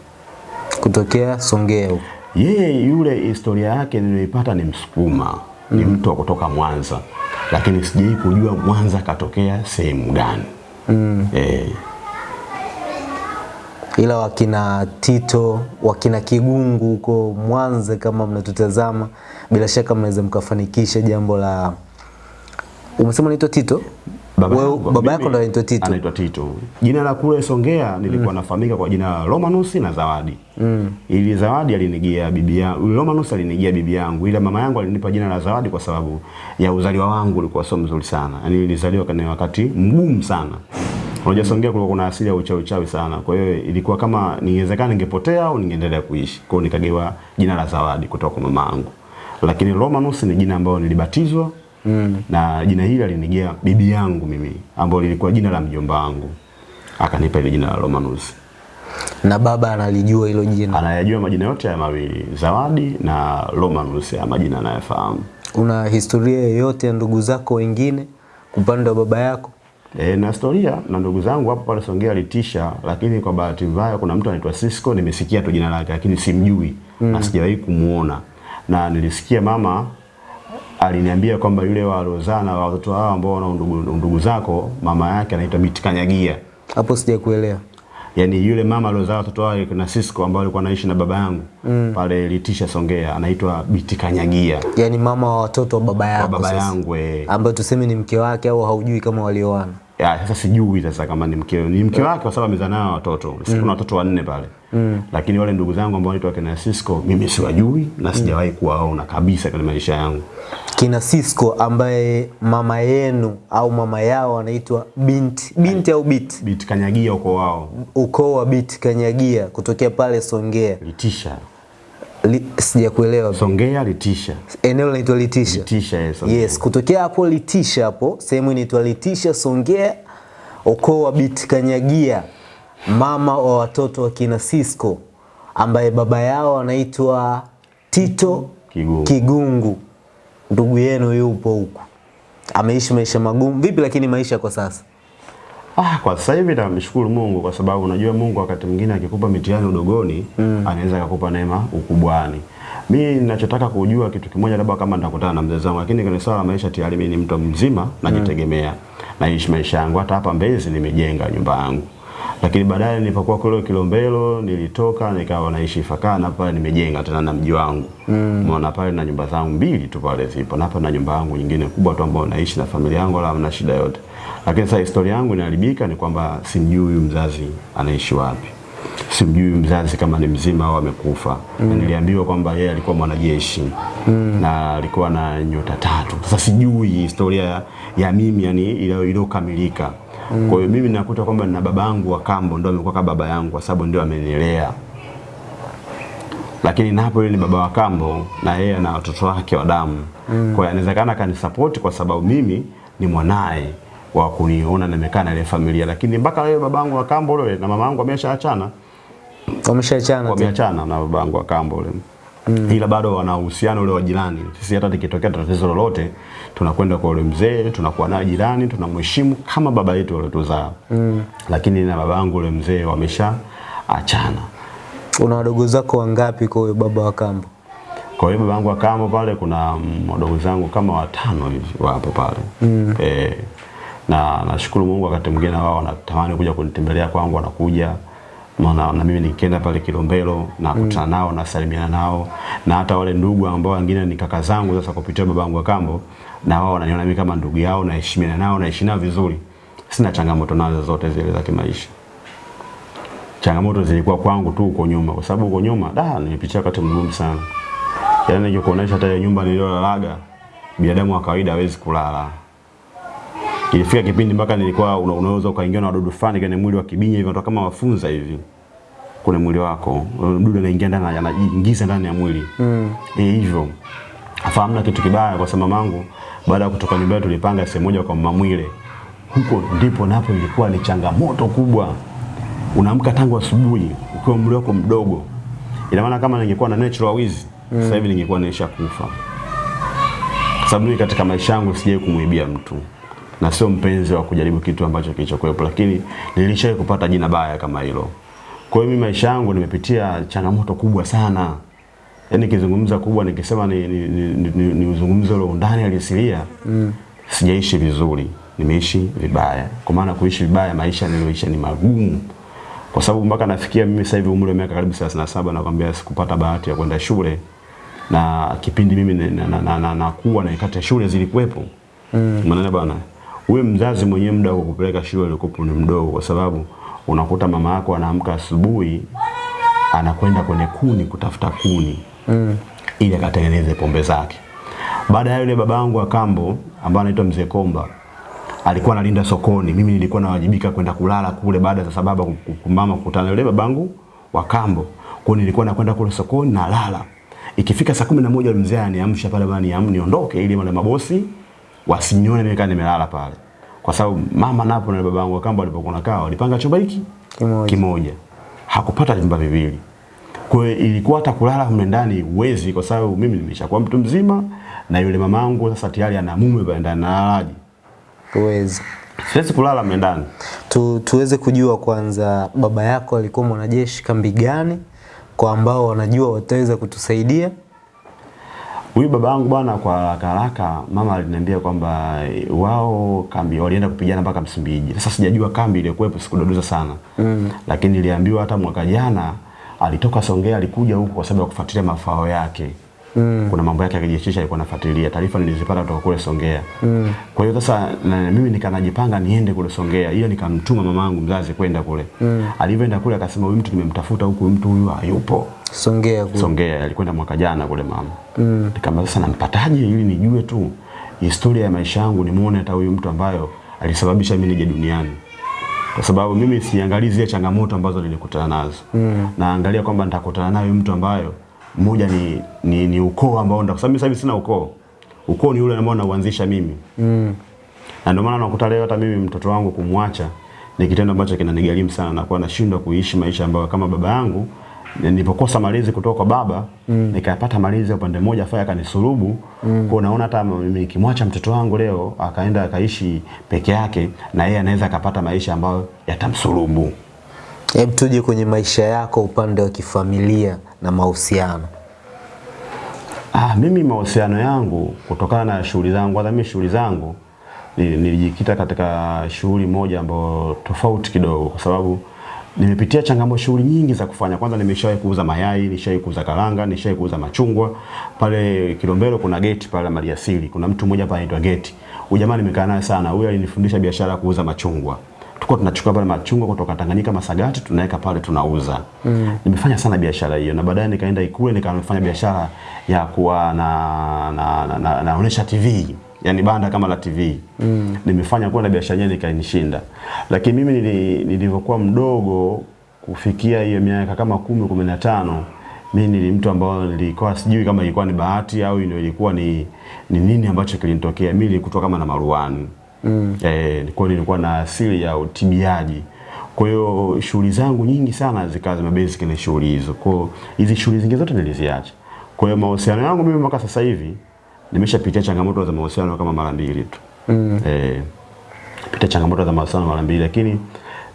Kutokea Songea huko. Yeye yule historia yake niliyoipata ni Msukuma, ni mtu wa kutoka Mwanza, lakini sijai kujua Mwanza katokea sehemu gani. Mm. Eh, ila wakina Tito, wakina Kigungu huko Mwanza, kama mnatutazama, bila shaka mnaweza mkafanikisha jambo la. Umesema unaitwa Tito? Baba, yangu- baba yako ndo anaitwa Tito. Anaitwa Tito. Jina la kule Songea nilikuwa mm. nafahamika kwa jina la Romanus na Zawadi. Mm. Ili Zawadi alinigia bibi yangu, Romanus alinigia bibi yangu, ila mama yangu alinipa jina la Zawadi kwa sababu ya uzaliwa wangu ulikuwa sio mzuri sana. Yaani nilizaliwa kwenye wakati mgumu sana. Unajua Songea kulikuwa kuna asili ya uchawi uchawi sana. Kwa hiyo ilikuwa kama ningewezekana ningepotea au ningeendelea kuishi. Kwa hiyo nikagewa jina la Zawadi kutoka kwa mama yangu. Lakini Romanus ni jina ambalo nilibatizwa mm. na jina hili alinijia bibi yangu mimi ambao lilikuwa jina la mjomba wangu. Akanipa ile jina la Romanus. Na baba analijua hilo jina. Anayajua majina yote ya mawili, Zawadi na Romanus, ya majina anayafahamu. Una historia yoyote ya ndugu zako wengine upande wa baba yako? E, na historia na ndugu zangu hapo pale Songea alitisha, lakini kwa bahati mbaya kuna mtu anaitwa Cisco, nimesikia tu jina lake lakini simjui mm. na sijawahi kumuona, na nilisikia mama aliniambia kwamba yule wa Rozana wa watoto hao ambao wana ndugu, ndugu zako mama yake anaitwa Mitikanyagia. Hapo sijakuelewa. Yaani yule mama aliozaa watoto wao na Cisco ambao alikuwa anaishi na baba yangu mm. pale Litisha Songea anaitwa Mitikanyagia. Yaani mama wa watoto wa baba yako baba yangu eh. ambayo tuseme ni mke wake au haujui kama walioana. Ya, sasa sijui sasa kama ni mke ni mke wake kwa sababu amezaa nao watoto. Sisi kuna watoto wanne pale. Mm. Lakini wale ndugu zangu ambao wanaitwa kina Cisco mimi siwajui na sijawahi kuwaona kabisa kwenye maisha yangu. Kina Cisco ambaye mama yenu au mama yao anaitwa binti binti au bit bit kanyagia uko wao. ukoo wa bit Kanyagia kutokea pale Songea. Litisha. Li, sijakuelewa. Songea Litisha. Eneo linaitwa Litisha. Litisha yes. Yes, kutokea hapo Litisha hapo, sehemu inaitwa Litisha Songea, ukoo wa bit Kanyagia, mama wa watoto wa kina Cisco ambaye baba yao anaitwa Tito Kigungu. Kigungu. Ndugu yenu yupo huku, ameishi maisha magumu vipi? Lakini maisha kwa sasa Ah, kwa sasa hivi namshukuru Mungu kwa sababu unajua Mungu wakati mwingine akikupa mitihani udogoni mm. anaweza akakupa neema ukubwani. Mi ninachotaka kujua kitu kimoja, labda kama nitakutana na mzee wangu, lakini kwenye swala la maisha tayari mimi ni mtu mzima, najitegemea, mm. naishi maisha yangu. Hata hapa Mbezi nimejenga nyumba yangu, lakini baadaye nilipokuwa kule Kilombero nilitoka nikawa naishi Fakana pale, nimejenga tena na mji wangu umeona mm. pale na nyumba zangu mbili tu pale zipo, na hapa na nyumba yangu nyingine kubwa tu ambayo naishi na familia yangu, wala hamna shida yote. Lakini sasa historia yangu inaharibika ni kwamba simjui huyu mzazi anaishi wapi, simjui mzazi kama ni mzima au amekufa. Mm. Niliambiwa kwamba yeye alikuwa mwanajeshi mm. na alikuwa na nyota tatu. Sasa sijui historia ya, mimi yani ile iliyokamilika. Kwa hiyo mimi nakuta kwamba na babangu wa kambo ndio amekuwa kama baba yangu kwa sababu ndio amenilea lakini napo yule ni baba wa kambo na yeye ana watoto wake wa damu mm. kwa hiyo inawezekana kanisupport kwa sababu mimi ni mwanae wa kuniona nimekaa na ile familia, lakini mpaka leo babangu wa kambo yule na mamangu wameshaachana, Wameshaachana wameachana na babangu wa kambo yule mm. ila bado wana uhusiano ule wa jirani. Sisi hata likitokea tatizo lolote tunakwenda kwa ule mzee, tunakuwa naye jirani, tunamheshimu kama baba yetu waliotuzaa mm. lakini na babangu yule mzee wamesha achana. Una wadogo zako wangapi kwa huyo baba wa kambo? Kwa hiyo babangu wa kambo pale kuna mm, wadogo zangu kama watano hivi wapo pale mm. e, na nashukuru Mungu, wakati mwingine wao wanatamani kuja kunitembelea kwangu, wanakuja maana na mimi nikienda pale Kilombero na kutana nao na salimiana nao, na hata wale ndugu ambao wengine ni kaka zangu sasa kupitia babangu wa kambo, na wao wananiona mimi kama ndugu yao, naheshimiana nao, naishi nao vizuri, sina changamoto nazo zote zile za kimaisha changamoto zilikuwa kwangu tu huko nyuma, kwa sababu huko nyuma da nilipitia wakati mgumu sana. Yaani nikikuonesha hata nyumba niliyolalaga, binadamu wa kawaida hawezi kulala. Ilifika kipindi mpaka nilikuwa una, unaweza ukaingia na wadudu fulani kwenye mwili wa kibinya hivi, kama wafunza hivi kwenye mwili wako, mdudu anaingia ndani, anajiingiza ndani ya mwili mm. E, hivyo afahamu na kitu kibaya, kwa sababu mamangu baada ya kutoka nyumbani tulipanga sehemu moja kwa Mamwile. Mwile, huko ndipo napo ilikuwa ni changamoto kubwa unaamka tangu asubuhi ukiwa umri wako mdogo. Ina maana kama ningekuwa na natural wizi mm. sasa hivi ningekuwa nimesha kufa, sababu mimi katika maisha yangu sijawahi kumuibia mtu na sio mpenzi wa kujaribu kitu ambacho kilichokuwepo, lakini nilishawahi kupata jina baya kama hilo. Kwa hiyo mimi maisha yangu nimepitia changamoto kubwa sana, yaani nikizungumza kubwa, nikisema ni, ni, ni, ni, ni, ni uzungumzo ule undani alisilia mm. sijaishi vizuri, nimeishi vibaya. Kwa maana kuishi vibaya, maisha niliyoishi ni magumu kwa sababu mpaka nafikia mimi sasa hivi umri wa miaka karibu 37 nakwambia sikupata bahati ya kwenda shule, na kipindi mimi nakuwa na, na, na, na, na nikati ya shule zilikuwepo mm. maana bwana, wewe mzazi mwenyewe muda wa kukupeleka shule ulikopo ni mdogo, kwa sababu unakuta mama yako anaamka asubuhi anakwenda kwenye kuni kutafuta kuni mm. ili akatengeneze pombe zake. Baada ya yule babangu wa kambo ambaye anaitwa Mzee Komba alikuwa analinda sokoni, mimi nilikuwa nawajibika kwenda kulala kule baada ya sababu kumama kukutana yule babangu wa kambo. Kwa nilikuwa nakwenda kule sokoni na lala. Ikifika saa kumi na moja mzee aniamsha pale bana, niam niondoke ili wale mabosi wasinione mimi nimelala pale. Kwa sababu mama napo na babangu wa kambo walipokuwa nakaa walipanga chumba hiki Kimoja. kimoja. Hakupata vyumba viwili. Kwa ilikuwa hata kulala mle ndani uwezi, kwa sababu mimi nimeshakuwa mtu mzima na yule mamangu sasa tayari ana mume pale ndani na nalalaje. Uwezi. Siwezi kulala mle ndani. Tu, tuweze kujua kwanza baba yako alikuwa mwanajeshi kambi gani, kwa ambao wanajua wataweza kutusaidia. Huyu baba yangu bwana, kwa haraka haraka, mama aliniambia kwamba wao kambi walienda kupigana mpaka Msumbiji. Sasa sijajua kambi iliyokuwepo, sikudodoza sana mm. Lakini niliambiwa hata mwaka jana alitoka Songea, alikuja huku kwa sababu ya kufuatilia mafao yake mm. Kuna mambo yake ya kijeshi alikuwa anafuatilia, taarifa nilizipata kutoka kule Songea mm. Kwa hiyo sasa na mimi nikanajipanga niende kule Songea, hiyo nikamtuma mamangu mzazi kwenda kule mm. Alivyoenda kule akasema, huyu mtu nimemtafuta huku, mtu huyu hayupo Songea kule. Songea alikwenda mwaka jana kule mama. Mm. Nikamwambia sasa nampataje ili nijue tu historia ya maisha yangu nimuone hata huyu mtu ambayo alisababisha mimi nije duniani. Kwa sababu mimi siangalii zile changamoto ambazo nilikutana nazo. Mm. Naangalia kwamba nitakutana nayo mtu ambayo mmoja ni, ni, ni ukoo ambao ndio sababu mimi sina ukoo. Ukoo ni ule ambao nauanzisha mimi. Mm. Na ndio maana nakuta leo hata mimi mtoto wangu kumwacha ni kitendo ambacho kinanigharimu sana na kuwa nashindwa kuishi maisha ambayo kama baba yangu nilipokosa malezi kutoka kwa baba mm. nikapata malezi upande mmoja faya akanisulubu mm. kwa naona hata mimi nikimwacha mtoto wangu leo akaenda akaishi peke yake na yeye anaweza akapata maisha ambayo yatamsulubu Hebu tuje kwenye maisha yako upande wa kifamilia na mahusiano. Ah, mimi mahusiano yangu kutokana na shughuli zangu, kwanza mimi shughuli zangu nilijikita katika shughuli moja ambayo tofauti kidogo, kwa sababu nimepitia changamoto shughuli nyingi za kufanya. Kwanza nimeshawahi kuuza mayai, nishawahi kuuza karanga, nishawahi kuuza machungwa. Pale Kilombero kuna geti pale Maliasili, kuna mtu mmoja pale anaitwa Geti. Huyu jamaa nimekaa naye sana, huyu alinifundisha biashara ya kuuza machungwa tulikuwa tunachukua pale machungwa kutoka Tanganyika Masagati tunaweka pale tunauza. Mm. Nimefanya sana biashara hiyo na baadaye nikaenda Ikule nikafanya biashara ya kuwa na na, na, na na TV yani banda kama la TV. Mm. Nimefanya kuwa na biashara yenyewe nikainishinda. Lakini mimi nili- nilivyokuwa mdogo kufikia hiyo miaka kama kumi kumi na tano mimi ni mtu ambao nilikuwa sijui kama ilikuwa ni bahati au ndio ilikuwa ni, ni nini ambacho kilinitokea. Mimi nilikutwa kama na maruani mm. Eh, kwa nilikuwa na asili ya utibiaji. Kwa hiyo shughuli zangu nyingi sana zikawa zimebasic na shughuli hizo. Kwa hiyo hizi shughuli zingine zote niliziacha. Kwa hiyo mahusiano yangu mimi mpaka sasa hivi nimeshapitia changamoto za mahusiano kama mara mbili tu. Mm. Eh, pitia changamoto za mahusiano mara mbili, lakini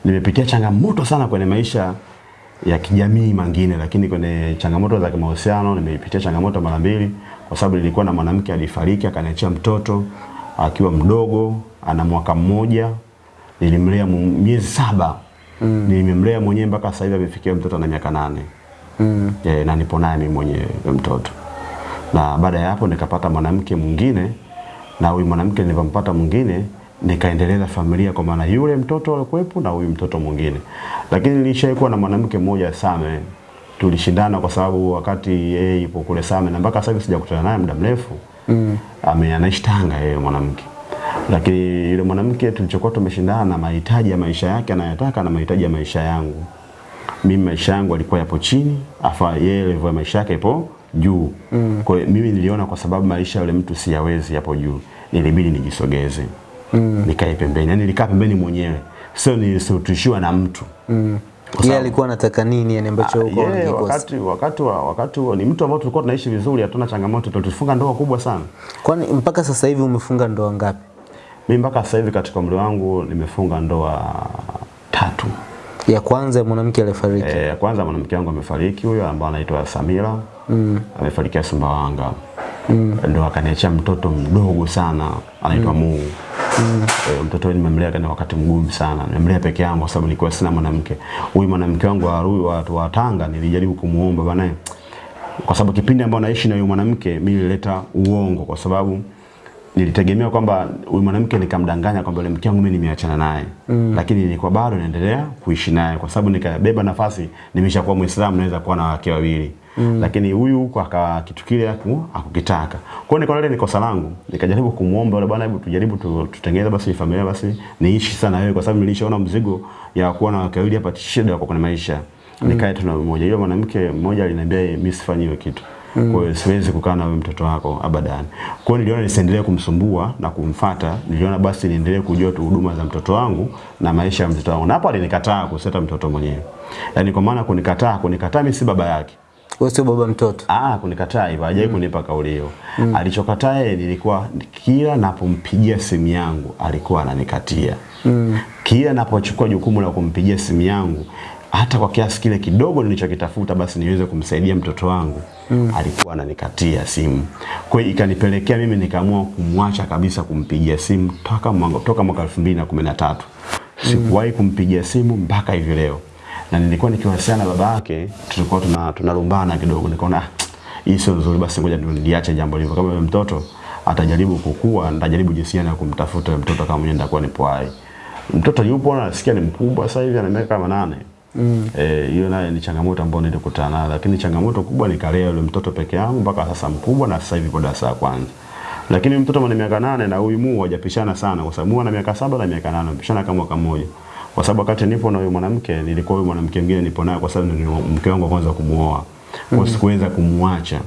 nimepitia changamoto sana kwenye maisha ya kijamii mangine, lakini kwenye changamoto za mahusiano nimepitia changamoto mara mbili, kwa sababu nilikuwa na mwanamke alifariki akaniachia mtoto akiwa mdogo, ana mwaka mmoja, nilimlea miezi saba mm. nimemlea mwenyewe mpaka sasa hivi amefikia mtoto na miaka nane mm. e, na nipo naye mimi mwenyewe mtoto na baada ya hapo nikapata mwanamke mwingine na huyu mwanamke nilivyompata mwingine nikaendeleza familia kwa maana yule mtoto alikuwepo na huyu mtoto mwingine. Lakini nilishaikuwa na mwanamke mmoja Same. Tulishindana kwa sababu wakati yeye yupo kule Same na mpaka sasa sijakutana naye muda mrefu mm. ame anaishi Tanga yeye mwanamke. Lakini yule mwanamke tulichokuwa tumeshindana na mahitaji ya maisha yake anayotaka na mahitaji ya maisha yangu. Mimi maisha yangu alikuwa yapo chini afa yeye level ya maisha yake ipo juu mm. kwa mimi niliona kwa sababu maisha yule mtu siyawezi hapo juu nilibidi nijisogeze mm. nikae pembeni yani nilikaa pembeni mwenyewe sio nilisotishiwa na mtu mm. Yeye alikuwa anataka nini yani ambacho huko yeah, wakati wakati wa wakati wa, ni mtu ambao tulikuwa tunaishi vizuri hatuna changamoto tulifunga ndoa kubwa sana Kwani mpaka sasa hivi umefunga ndoa ngapi? mimi mpaka sasa hivi katika umri wangu nimefunga ndoa tatu Ya kwanza mwanamke aliyefariki. Eh, ya kwanza mwanamke wangu amefariki huyo ambaye anaitwa Samira. Mm. Amefarikia Sumbawanga. Mm. Ndo akaniachia mtoto mdogo sana anaitwa mm. Mungu. Mm. E, mtoto nimemlea kana wakati mgumu sana. Nimemlea peke yangu kwa sababu nilikuwa sina mwanamke. Huyu mwanamke wangu wa Arui wa, wa Tanga nilijaribu kumuomba bwana kwa sababu kipindi ambao naishi na huyu mwanamke mimi nilileta uongo kwa sababu nilitegemea kwamba huyu mwanamke nikamdanganya kwamba yule mke wangu mimi nimeachana naye mm. lakini nilikuwa bado naendelea kuishi naye kwa sababu nikabeba nafasi nimeshakuwa Muislamu naweza kuwa na wake wawili mm. lakini huyu huko aka kitu kile akukitaka. kwa hiyo nikaona ni kosa langu nikajaribu kumuomba yule bwana hebu tujaribu tu, tutengeneze basi familia basi niishi sana wewe kwa sababu nilishaona mzigo ya kuwa na wake wawili hapa shida kwa kwenye maisha mm. nikae tu na mmoja yule mwanamke mmoja aliniambia mimi sifanyi hiyo kitu Mm. Kwa hiyo siwezi kukaa na wewe mtoto wako abadan. Kwa hiyo niliona nisiendelee kumsumbua na kumfata, niliona basi niendelee kujua tu huduma za mtoto wangu na maisha ya mtoto wangu. Na hapo alinikataa kuseta mtoto mwenyewe. Yaani kwa maana kunikataa, kunikataa mimi si baba yake. Wewe sio baba mtoto. Ah, kunikataa hivyo, hajai mm. kunipa kauli hiyo. Mm. Alichokataa yeye nilikuwa kila napompigia simu yangu alikuwa ananikatia. Mm. Kila napochukua jukumu la kumpigia simu yangu hata kwa kiasi kile kidogo nilichokitafuta basi niweze kumsaidia mtoto wangu mm. alikuwa ananikatia simu. Kwa hiyo ikanipelekea mimi nikaamua kumwacha kabisa kumpigia simu toka mwaka, toka mwaka 2013. Sikuwahi kumpigia simu mpaka hivi leo. Na nilikuwa nikiwasiliana na baba yake, tulikuwa tuna tunalumbana kidogo, nikaona "Ah, hii sio nzuri, basi ngoja niliache jambo hilo. Kama mtoto atajaribu kukua, nitajaribu jinsi gani ya kumtafuta mtoto kama mwenyewe nitakuwa nipo hai. Mtoto yupo na nasikia ni mkubwa sasa hivi ana miaka kama nane. Mm. Eh, hiyo nayo ni changamoto ambayo nilikutana nayo, lakini changamoto kubwa ni kalea yule mtoto peke yangu mpaka sasa mkubwa na sasa hivi kwa darasa kwanza. Lakini mtoto mwenye miaka nane na huyu Mu hawajapishana sana kwa sababu ana miaka saba na miaka nane, pishana kama mwaka mmoja. Kwa sababu wakati nipo na huyo mwanamke nilikuwa huyo mwanamke mwingine nipo naye kwa sababu ndio mke wangu wa kwanza kumuoa. Kwa hiyo sikuweza kumwacha.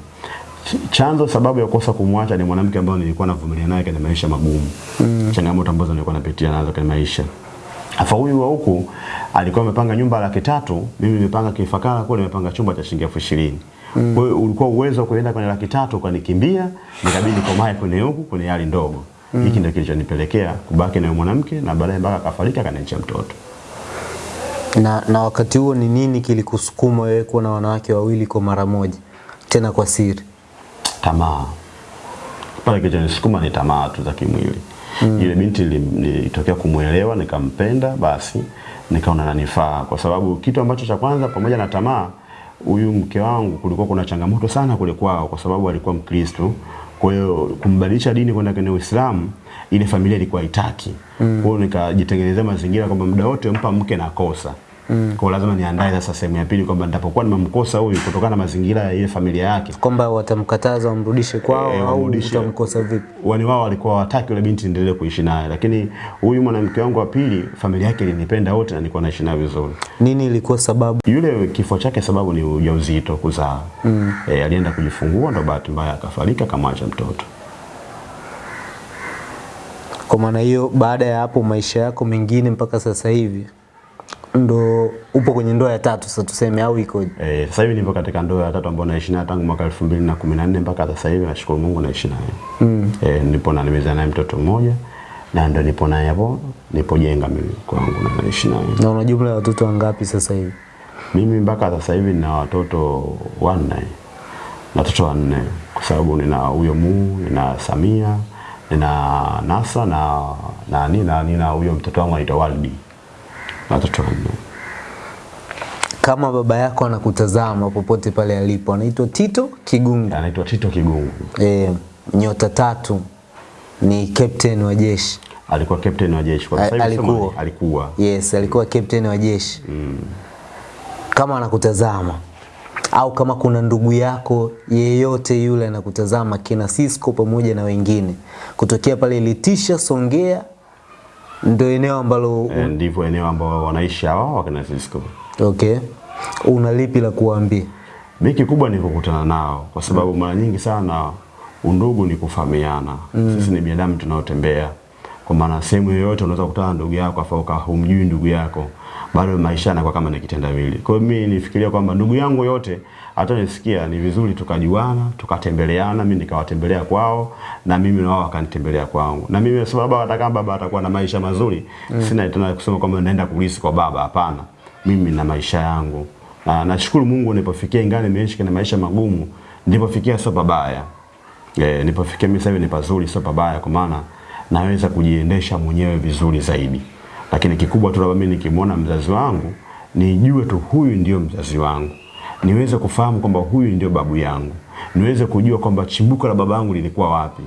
Ch- Chanzo sababu ya kukosa kumwacha ni mwanamke ambaye nilikuwa navumilia naye kwenye maisha magumu. Mm. Changamoto ambazo nilikuwa napitia nazo kwenye maisha. Afa huyu wa huku alikuwa amepanga nyumba laki tatu, mimi nimepanga Kifakara kule nimepanga chumba cha shilingi elfu ishirini. Kwa hiyo ulikuwa uwezo wa kuenda kwenye laki tatu ukanikimbia, nikabidi nikomae kwenye huku kwenye hali ndogo. Hiki ndio kilichonipelekea kubaki na yule mwanamke na baadaye mpaka akafariki akaniacha mtoto. Na, na wakati huo ni nini kilikusukuma wewe kuwa na wanawake wawili kwa mara moja tena kwa siri? tamaa pale kilichonisukuma ni tamaa tu za kimwili mm. Ile binti ilitokea nilitokea kumwelewa nikampenda, basi nikaona nanifaa, kwa sababu kitu ambacho cha kwanza, pamoja na tamaa, huyu mke wangu kulikuwa kuna changamoto sana kule kwao, kwa sababu alikuwa Mkristo. Kwa hiyo kumbadilisha dini kwenda kwenye Uislamu, ile familia ilikuwa haitaki. Mm. Kwa hiyo nikajitengenezea mazingira kwamba muda wote mpa mke na kosa Mm. Kwa lazima niandae sasa sehemu ya pili kwamba nitapokuwa nimemkosa huyu kutokana na mazingira ya ile familia yake Kwamba watamkataza wamrudishe kwao e, au utamkosa vipi? wani wao walikuwa wataki yule binti endelee kuishi naye, lakini huyu mwanamke wangu wa pili familia yake ilinipenda wote na nilikuwa naishi naye vizuri. Nini ilikuwa sababu? Yule kifo chake sababu ni ujauzito kuzaa. Mm. E, alienda kujifungua ndo bahati mbaya akafariki akamwacha mtoto. Kwa maana hiyo, baada ya hapo maisha yako mengine mpaka sasa hivi ndo upo kwenye ndoa ya tatu sasa tuseme, au iko eh sasa hivi nipo katika ndoa ya tatu ambayo naishi naye tangu mwaka 2014 mpaka sasa hivi nashukuru Mungu naishi naye. Mm. Eh, nipo na nimezaa naye mtoto mmoja na ndo nipo naye hapo nipojenga mimi kwangu na naishi naye. Na una jumla ya watoto wangapi sasa hivi? Mimi mpaka sasa hivi nina watoto wanne, na watoto wanne kwa sababu nina huyo Muu, nina Samia, nina Nasa na na nina nina huyo mtoto wangu anaitwa Waldi, watoto. Kama baba yako anakutazama popote pale alipo, anaitwa Tito Kigungu. Anaitwa Tito Kigungu, E, nyota tatu ni captain wa jeshi. alikuwa captain wa jeshi kwa sasa Alikuwa. alikuwa Yes, alikuwa captain wa jeshi. Mm. Kama anakutazama au kama kuna ndugu yako yeyote yule anakutazama, kina Cisco pamoja na wengine kutokea pale Litisha, Songea, ndio eneo ambalo e, ndivyo eneo ambao wanaishi hawa wakina Francisco. okay, una lipi la kuambia? Mimi kikubwa ni kukutana nao kwa sababu mara nyingi sana undugu ni kufahamiana. Sisi ni binadamu tunaotembea. Kwa maana sehemu yoyote unaweza kukutana ndugu yako afa ka humjui ndugu yako, bado maisha yanakuwa kama ni kitendawili. Kwa hiyo mimi nifikiria kwamba ndugu yangu yote hata nisikia ni vizuri tukajuana, tukatembeleana, mimi nikawatembelea kwao na mimi na wao wakanitembelea kwangu. Na mimi sababu hata kama baba atakuwa na maisha mazuri, mm. sina tena kusema kwamba naenda kulisi kwa baba, hapana. Mimi na maisha yangu. Na nashukuru Mungu nilipofikia ingawa nimeishi na maisha magumu, nilipofikia sio pabaya. E, nilipofikia mimi sasa ni pazuri sio pabaya kwa maana naweza kujiendesha mwenyewe vizuri zaidi. Lakini kikubwa tu labda mimi nikimwona mzazi wangu nijue tu huyu ndio mzazi wangu. Niweze kufahamu kwamba huyu ndio babu yangu. Niweze kujua kwamba chimbuko la baba yangu lilikuwa wapi.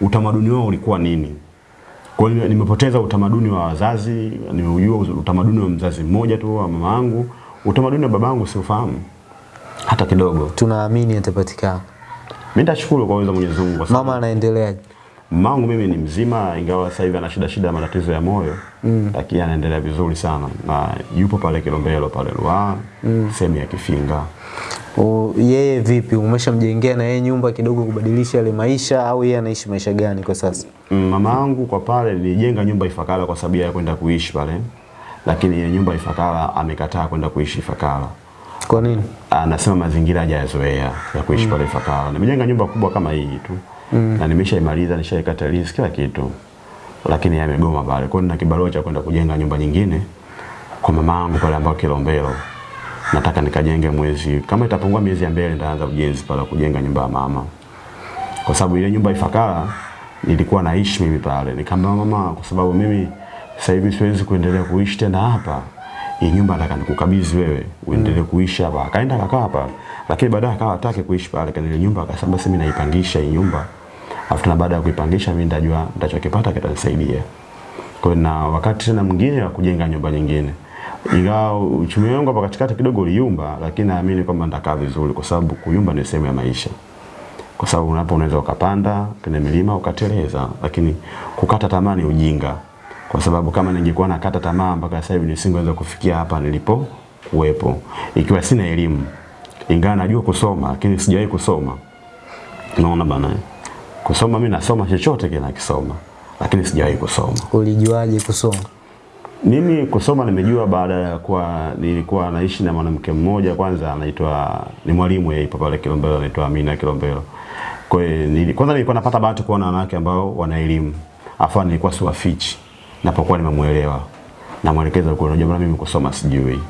Utamaduni wao ulikuwa nini. Kwa hiyo nimepoteza utamaduni wa wazazi, nimeujua utamaduni wa mzazi mmoja tu wa mama yangu. Utamaduni wa baba yangu siufahamu hata kidogo. Tunaamini atapatikana. Mimi nitashukuru kwa uwezo wa Mwenyezi Mungu Mama anaendeleaje? Mamangu mimi ni mzima, ingawa sasa hivi ana shida shida ya matatizo ya moyo mm. lakini anaendelea vizuri sana na yupo pale Kilombero pale Ruaha mm. sehemu ya Kifinga. O, yeye vipi? Umeshamjengea na yeye nyumba kidogo kubadilisha yale maisha au yeye anaishi maisha gani kwa sasa? Mm, Mama yangu kwa pale nilijenga nyumba Ifakara kwa sababu ya kwenda kuishi pale, lakini yeye nyumba Ifakara amekataa kwenda kuishi Ifakara. Kwa nini? Anasema mazingira hajayazoea ya kuishi mm. pale Ifakara. Nimejenga nyumba kubwa kama hii tu mm. na nimeshaimaliza, nishaikata lease kila kitu, lakini yamegoma pale. Kwa hiyo nina kibarua cha kwenda kujenga nyumba nyingine kwa mama yangu pale ambao Kilombero. Nataka nikajenge mwezi kama itapungua miezi ya mbele, nitaanza ujenzi pale kujenga nyumba ya mama, kwa sababu ile nyumba Ifakara nilikuwa naishi mimi pale. Nikamwambia mama, kwa sababu mimi sasa hivi siwezi kuendelea kuishi tena hapa, hii nyumba nataka nikukabidhi wewe uendelee kuishi hapa. Akaenda akakaa hapa, lakini baadaye akawa hataki kuishi pale kwenye nyumba, akasema basi mimi naipangisha hii nyumba, afu na baada ya kuipangisha mimi nitajua nitachokipata kitanisaidia. Kwa hiyo na wakati tena mwingine wa kujenga nyumba nyingine. Ingawa uchumi wangu hapa katikati kidogo uliumba, lakini naamini kwamba nitakaa vizuri kwa sababu kuyumba ni sehemu ya maisha. Kwa sababu unapo unaweza ukapanda kwenye milima ukateleza, lakini kukata tamaa ni ujinga. Kwa sababu kama ningekuwa nakata tamaa mpaka sasa hivi nisingeweza kufikia hapa nilipo kuwepo. Ikiwa sina elimu, ingawa najua kusoma, lakini sijawahi kusoma. Unaona bana? Kusoma mimi nasoma chochote kile nakisoma, lakini sijawahi kusoma. Ulijuaje kusoma? Mimi kusoma nimejua baada ya kuwa nilikuwa naishi na mwanamke mmoja kwanza anaitwa ni mwalimu yeye pale Kilombero anaitwa Amina Kilombero. Kwa hiyo kwanza nilikuwa napata bahati kuona wanawake ambao wana elimu. Afa nilikuwa siwafichi. Napokuwa nimemuelewa. Namwelekeza kwa unajua mimi kusoma sijui.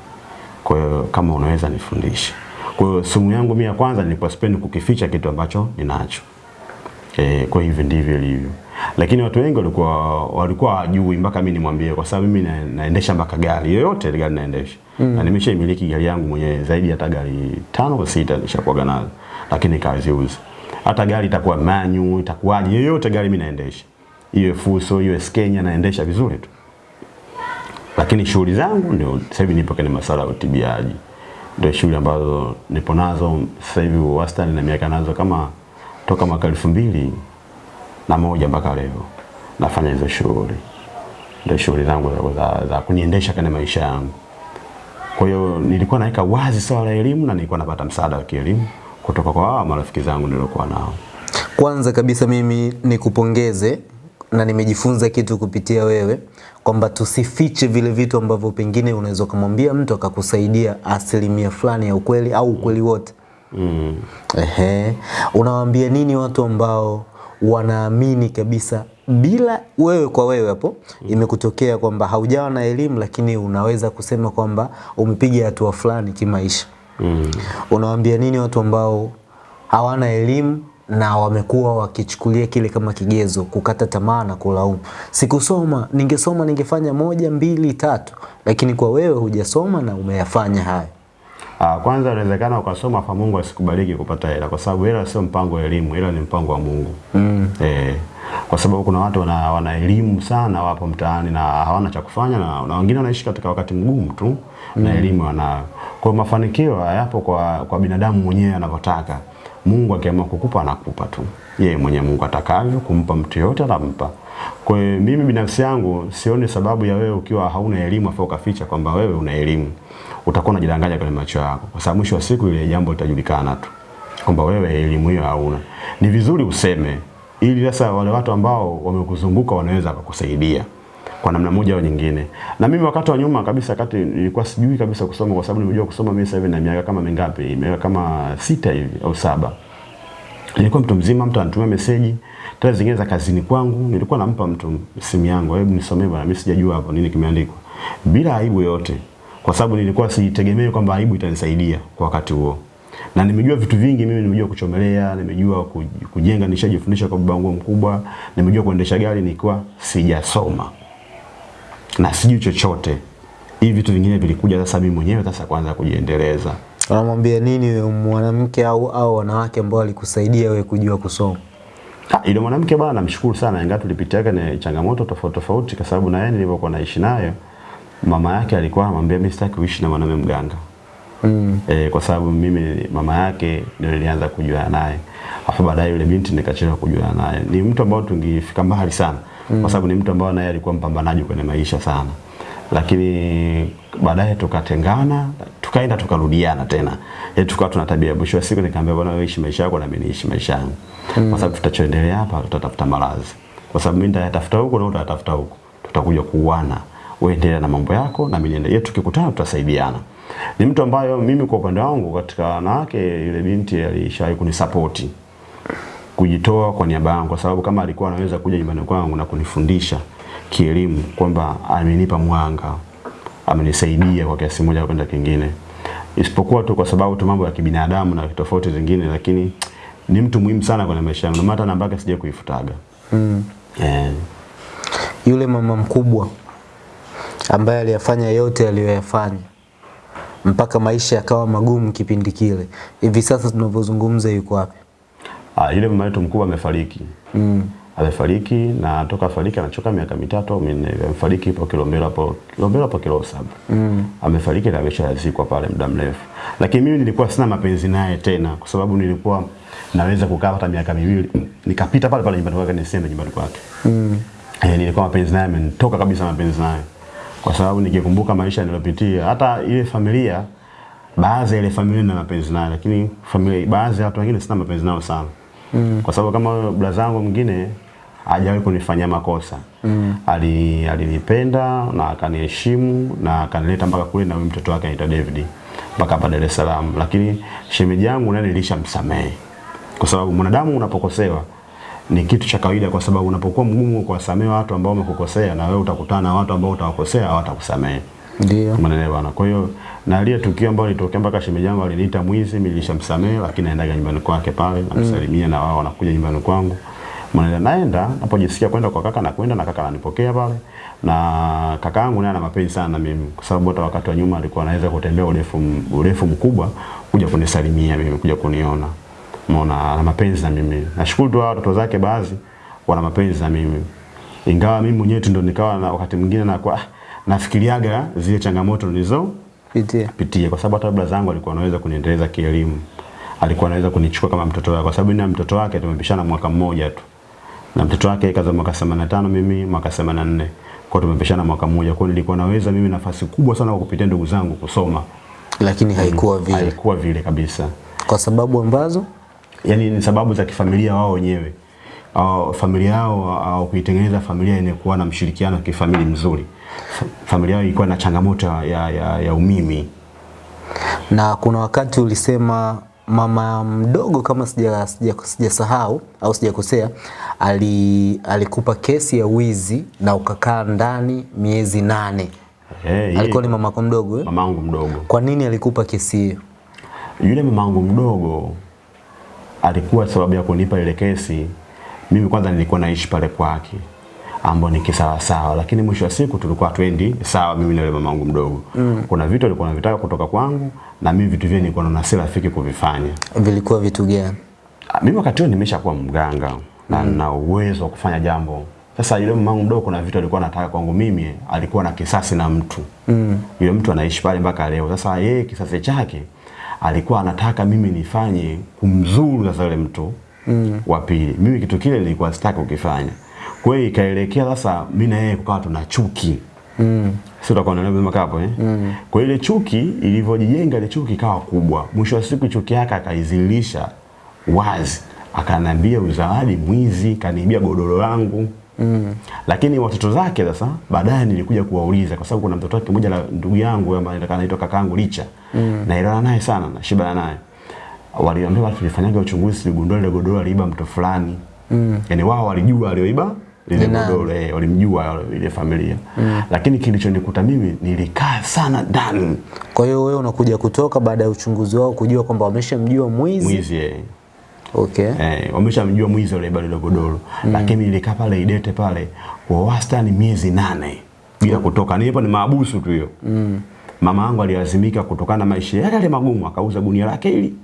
Kwa hiyo kama unaweza nifundishe. Kwa hiyo sumu yangu mimi ya kwanza nilikuwa sipendi kukificha kitu ambacho ninacho. E, kwa hivyo ndivyo ilivyo. Lakini watu wengi walikuwa walikuwa hawajui mpaka mimi nimwambie kwa sababu mimi na, naendesha mpaka gari yoyote ile gari naendesha. Mm. Na nimeshaimiliki gari yangu mwenyewe zaidi hata gari tano au sita nishakuwa nazo. Lakini kaziuza. Hata gari itakuwa manyu, itakuwaje yoyote gari mimi naendesha. Iwe Fuso, iwe Skenya naendesha vizuri tu. Lakini shughuli zangu ndio sasa hivi nipo kwenye masuala ya utibiaji. Ndio shughuli ambazo nipo nazo sasa hivi wastani na miaka nazo kama toka mwaka elfu mbili na moja mpaka leo nafanya hizo shughuli, ndio shughuli zangu za, za, kuniendesha kwenye maisha yangu. Kwa hiyo nilikuwa naweka wazi swala la elimu na nilikuwa napata msaada wa kielimu kutoka kwa hawa marafiki zangu niliokuwa nao. Kwanza kabisa mimi nikupongeze na nimejifunza kitu kupitia wewe kwamba tusifiche vile vitu ambavyo pengine unaweza kumwambia mtu akakusaidia asilimia fulani ya ukweli au ukweli wote. Mm. Ehe. Unawaambia nini watu ambao wanaamini kabisa bila wewe kwa wewe hapo mm. imekutokea kwamba haujawa na elimu lakini unaweza kusema kwamba umepiga hatua fulani kimaisha. Mm. Unawaambia nini watu ambao hawana elimu na wamekuwa wakichukulia kile kama kigezo, kukata tamaa na kulaumu. Sikusoma, ningesoma ningefanya moja, mbili, tatu, lakini kwa wewe hujasoma na umeyafanya hayo. Ah, kwanza inawezekana ukasoma afa Mungu asikubariki kupata hela kwa sababu hela sio mpango wa elimu, hela ni mpango wa Mungu. Mm. Eh, kwa sababu kuna watu wana, wana elimu sana wapo mtaani na hawana cha kufanya na, na wengine wanaishi katika wakati mgumu tu mm. na elimu wanayo. Kwa hiyo mafanikio hayapo kwa, kwa binadamu mwenyewe anavyotaka. Mungu akiamua kukupa anakupa tu. Yeye mwenyewe Mungu atakavyo kumpa mtu yote atampa. Kwa mimi binafsi yangu sioni sababu ya wewe ukiwa hauna elimu afa ukaficha kwamba wewe una elimu. Utakuwa unajidanganya kwenye macho yako. Kwa sababu mwisho wa siku ile jambo litajulikana tu kwamba wewe elimu hiyo hauna. Ni vizuri useme ili sasa wale watu ambao wamekuzunguka wanaweza kukusaidia kwa namna moja au nyingine. Na mimi wakati wa nyuma kabisa, wakati nilikuwa sijui kabisa kusoma, kwa sababu nimejua kusoma mimi sasa hivi na miaka kama mingapi, miaka kama sita hivi au saba. Nilikuwa mtu mzima, mtu anatumia meseji tena zingine za kazini kwangu, nilikuwa nampa mtu simu yangu, hebu nisomee bwana, mimi sijajua hapo nini kimeandikwa, bila aibu yoyote, kwa sababu nilikuwa sitegemei kwamba aibu itanisaidia kwa wakati huo. Na nimejua vitu vingi mimi nimejua kuchomelea nimejua kujenga nishajifundisha kwa baba wangu mkubwa nimejua kuendesha gari nikiwa sijasoma. Na sijui chochote. Hivi vitu vingine vilikuja sasa mimi mwenyewe sasa kwanza kujiendeleza. Unamwambia nini mwanamke au, au wanawake ambao walikusaidia wewe kujua kusoma? Ah, ile mwanamke bwana namshukuru sana. Ingawa tulipitia na changamoto tofauti tofauti kwa sababu na yeye nilivyokuwa naishi nayo mama yake alikuwa anamwambia mimi sitaki kuishi na mwanamume mganga. Mm. E, kwa sababu mimi mama yake ndio nilianza kujua naye. Alafu baadaye yule binti nikachelewa kujua naye. Ni mtu ambao tungefika mbali sana. Mm. Kwa sababu ni mtu ambao naye alikuwa mpambanaji kwenye maisha sana. Lakini baadaye tukatengana, tukaenda tukarudiana tena. Yaani tukawa tuna tabia. Mwisho wa siku nikamwambia bwana wewe ishi maisha yako na mimi niishi maisha yangu. Mm. Kwa sababu tutachoendelea hapa tutatafuta malazi. Kwa sababu mimi nitatafuta huko na utatafuta huko. Tutakuja kuuana. Wewe endelea na mambo yako na mimi niendelee. Tukikutana tutasaidiana ni mtu ambayo mimi kwa upande wangu katika wanawake yule binti alishawahi kunisapoti kujitoa kwa niaba yangu, kwa sababu kama alikuwa anaweza kuja nyumbani kwangu na kunifundisha kielimu kwamba amenipa mwanga, amenisaidia kwa kiasi moja kwenda kingine, isipokuwa tu kwa sababu tu mambo ya kibinadamu na tofauti zingine, lakini ni mtu muhimu sana kwenye maisha yangu, na hata namba yake sija kuifutaga. Mm. Eh, Yule mama mkubwa ambaye aliyafanya yote aliyoyafanya mpaka maisha yakawa magumu kipindi kile, hivi sasa tunavyozungumza yuko wapi? ah, yule mama yetu mkubwa amefariki. Mm. amefariki na toka afariki anachoka miaka mitatu au minne amefariki hapo Kilombero hapo Kilombero hapo kilo 7. mm. amefariki na ameshazikwa pale muda mrefu lakini mimi nilikuwa sina mapenzi naye tena kwa sababu nilikuwa naweza kukaa hata miaka miwili nikapita pale pale nyumbani kwake niseme nyumbani kwake Mm. eh, nilikuwa mapenzi naye amenitoka kabisa mapenzi naye kwa sababu nikikumbuka maisha niliyopitia hata ile familia baadhi ya ile familia na mapenzi nayo lakini familia baadhi ya watu wengine sina mapenzi nao sana mm. kwa sababu kama brother zangu mwingine hajawahi kunifanyia makosa mm. Ali, alinipenda na akaniheshimu na akanileta mpaka kule na mtoto wake anaitwa David mpaka hapa Dar es Salaam, lakini shemeji yangu naye nilishamsamehe kwa sababu mwanadamu unapokosewa ni kitu cha kawaida, kwa sababu unapokuwa mgumu kuwasamehe watu ambao wamekukosea, na wewe utakutana na watu ambao utawakosea hawatakusamehe. Ndio. Umeelewa bwana? Kwa hiyo na ile tukio ambalo litokea mpaka shemeji yangu aliniita mwizi, nilishamsamehe, lakini naendaga nyumbani kwake pale namsalimia, na wao wanakuja nyumbani kwangu. Mwanaenda Naenda napojisikia kwenda kwa kaka na kwenda na kaka ananipokea pale, na kaka yangu naye ana mapenzi sana na mimi, kwa sababu hata wakati wa nyuma alikuwa anaweza kutembea urefu urefu mkubwa kuja kunisalimia mimi, kuja kuniona. Umeona, ana mapenzi na mimi. Nashukuru tu watu watoto zake baadhi wana mapenzi na mimi, ingawa mimi mwenyewe ndo nikawa na wakati mwingine na kwa nafikiriaga zile changamoto nilizo Pitia. pitia kwa sababu hata baba zangu alikuwa anaweza kuniendeleza kielimu, alikuwa anaweza kunichukua kama mtoto wake, kwa sababu mimi na mtoto wake tumepishana mwaka mmoja tu, na mtoto wake kaza mwaka 85 mimi mwaka 84 kwa hiyo tumepishana mwaka mmoja. Kwa hiyo nilikuwa naweza mimi nafasi kubwa sana kwa kupitia ndugu zangu kusoma, Lakini haikuwa vile. haikuwa vile kabisa. kwa sababu ambazo yani ni sababu za kifamilia wao wenyewe au familia yao au kuitengeneza familia yenye kuwa na mshirikiano wa kifamilia mzuri. Familia yao ilikuwa na changamoto ya, ya, ya umimi. na kuna wakati ulisema mama mdogo kama sija sija sijasahau au sijakosea ali, alikupa kesi ya wizi na ukakaa ndani miezi nane. Hey, Alikuwa ni mamako mdogo eh? mamangu mdogo. Kwa nini alikupa kesi hiyo? Yule mamangu mdogo alikuwa sababu ya kunipa ile kesi. Mimi kwanza nilikuwa naishi pale kwake ambao ni kisawa sawa, lakini mwisho wa siku tulikuwa twendi sawa, mimi na yule mamangu mdogo mm. Kuna vitu alikuwa anavitaka kutoka kwangu na mimi vitu vyenye nilikuwa naona si rafiki kuvifanya. Vilikuwa vitu gani? Ah, mimi wakati huo nimeshakuwa mganga na mm. na uwezo wa kufanya jambo. Sasa yule mamangu mdogo kuna vitu alikuwa anataka kwangu mimi, alikuwa na kisasi na mtu. Mm. Yule mtu anaishi pale mpaka leo. Sasa yeye kisasi chake alikuwa anataka mimi nifanye kumzuru sasa yule mtu mm. wa pili. Mimi kitu kile nilikuwa sitaki kukifanya. Kwa hiyo ikaelekea sasa mimi na yeye kukawa tuna chuki. Mm. Sio utakuwa unaelewa hapo eh? Mm. Kwa ile chuki ilivyojijenga ile chuki ikawa kubwa. Mwisho wa siku chuki yake akaizilisha wazi. Akanambia uzawadi mwizi, kaniibia godoro langu. Mm. Lakini watoto zake sasa baadaye nilikuja kuwauliza kwa sababu kuna mtoto wake mmoja la ndugu yangu ambaye anaitwa kakaangu Licha. Mm. Naelewana naye sana, nashibana naye. Waliambiwa tulifanyaga uchunguzi tuligundua ile godoro aliiba mtu fulani. Mm. Yaani wao walijua alioiba lile godoro eh, walimjua ile familia. Mm. Lakini kilichonikuta mimi nilikaa sana ndani Kwa hiyo wewe unakuja kutoka baada ya uchunguzi wao kujua kwamba wameshamjua mwizi. mwizi eh. Okay. Eh, wameshamjua mwizi yule bado dogodoro. Mm. Lakini nilikaa pale Idete pale kwa wastani miezi nane bila kutoka. Nilipo ni maabusu tu hiyo. Mm. Mama yangu alilazimika kutokana na maisha yale yale magumu akauza gunia lake hili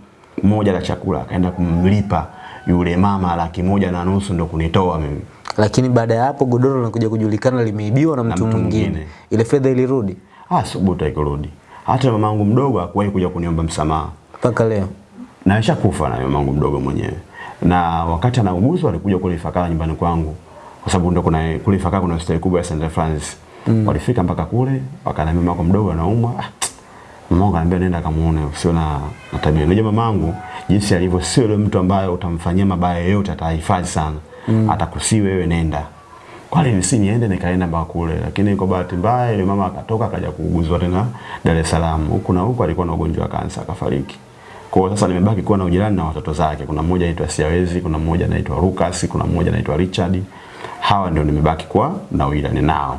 moja la chakula akaenda kumlipa yule mama laki moja na nusu ndo kunitoa mimi. Lakini baada ya hapo godoro linakuja kujulikana limeibiwa na mtu mwingine. Ile fedha ilirudi Ah, subuta ikurudi. Hata mama yangu mdogo hakuwahi kuja kuniomba msamaha. mpaka leo. Na alishakufa na mamangu mdogo mwenyewe. Na wakati anauguzwa alikuja kule Ifakara nyumbani kwangu, kwa sababu ndio kuna kule Ifakara kuna hospitali kubwa ya St Francis. Mm. Walifika mpaka kule wakaniambia mamako mdogo anaumwa. Ah, mamangu ananiambia nenda kamuone, usio na, na tabia. Unajua mamangu jinsi alivyo, sio yule mtu ambaye utamfanyia mabaya yote atahifadhi sana. Mm. Atakusii wewe nenda. Kwa hiyo nisi niende nikaenda mpaka kule, lakini kwa bahati mbaya ile mama akatoka akaja kuuguzwa tena Dar es Salaam. Huku na huku alikuwa na ugonjwa wa kansa akafariki. Kwa hiyo sasa nimebaki kuwa na ujirani na watoto zake. Kuna mmoja anaitwa Siawezi, kuna mmoja anaitwa Lucas, kuna mmoja anaitwa Richard. Hawa ndio nimebaki kuwa na ujirani nao.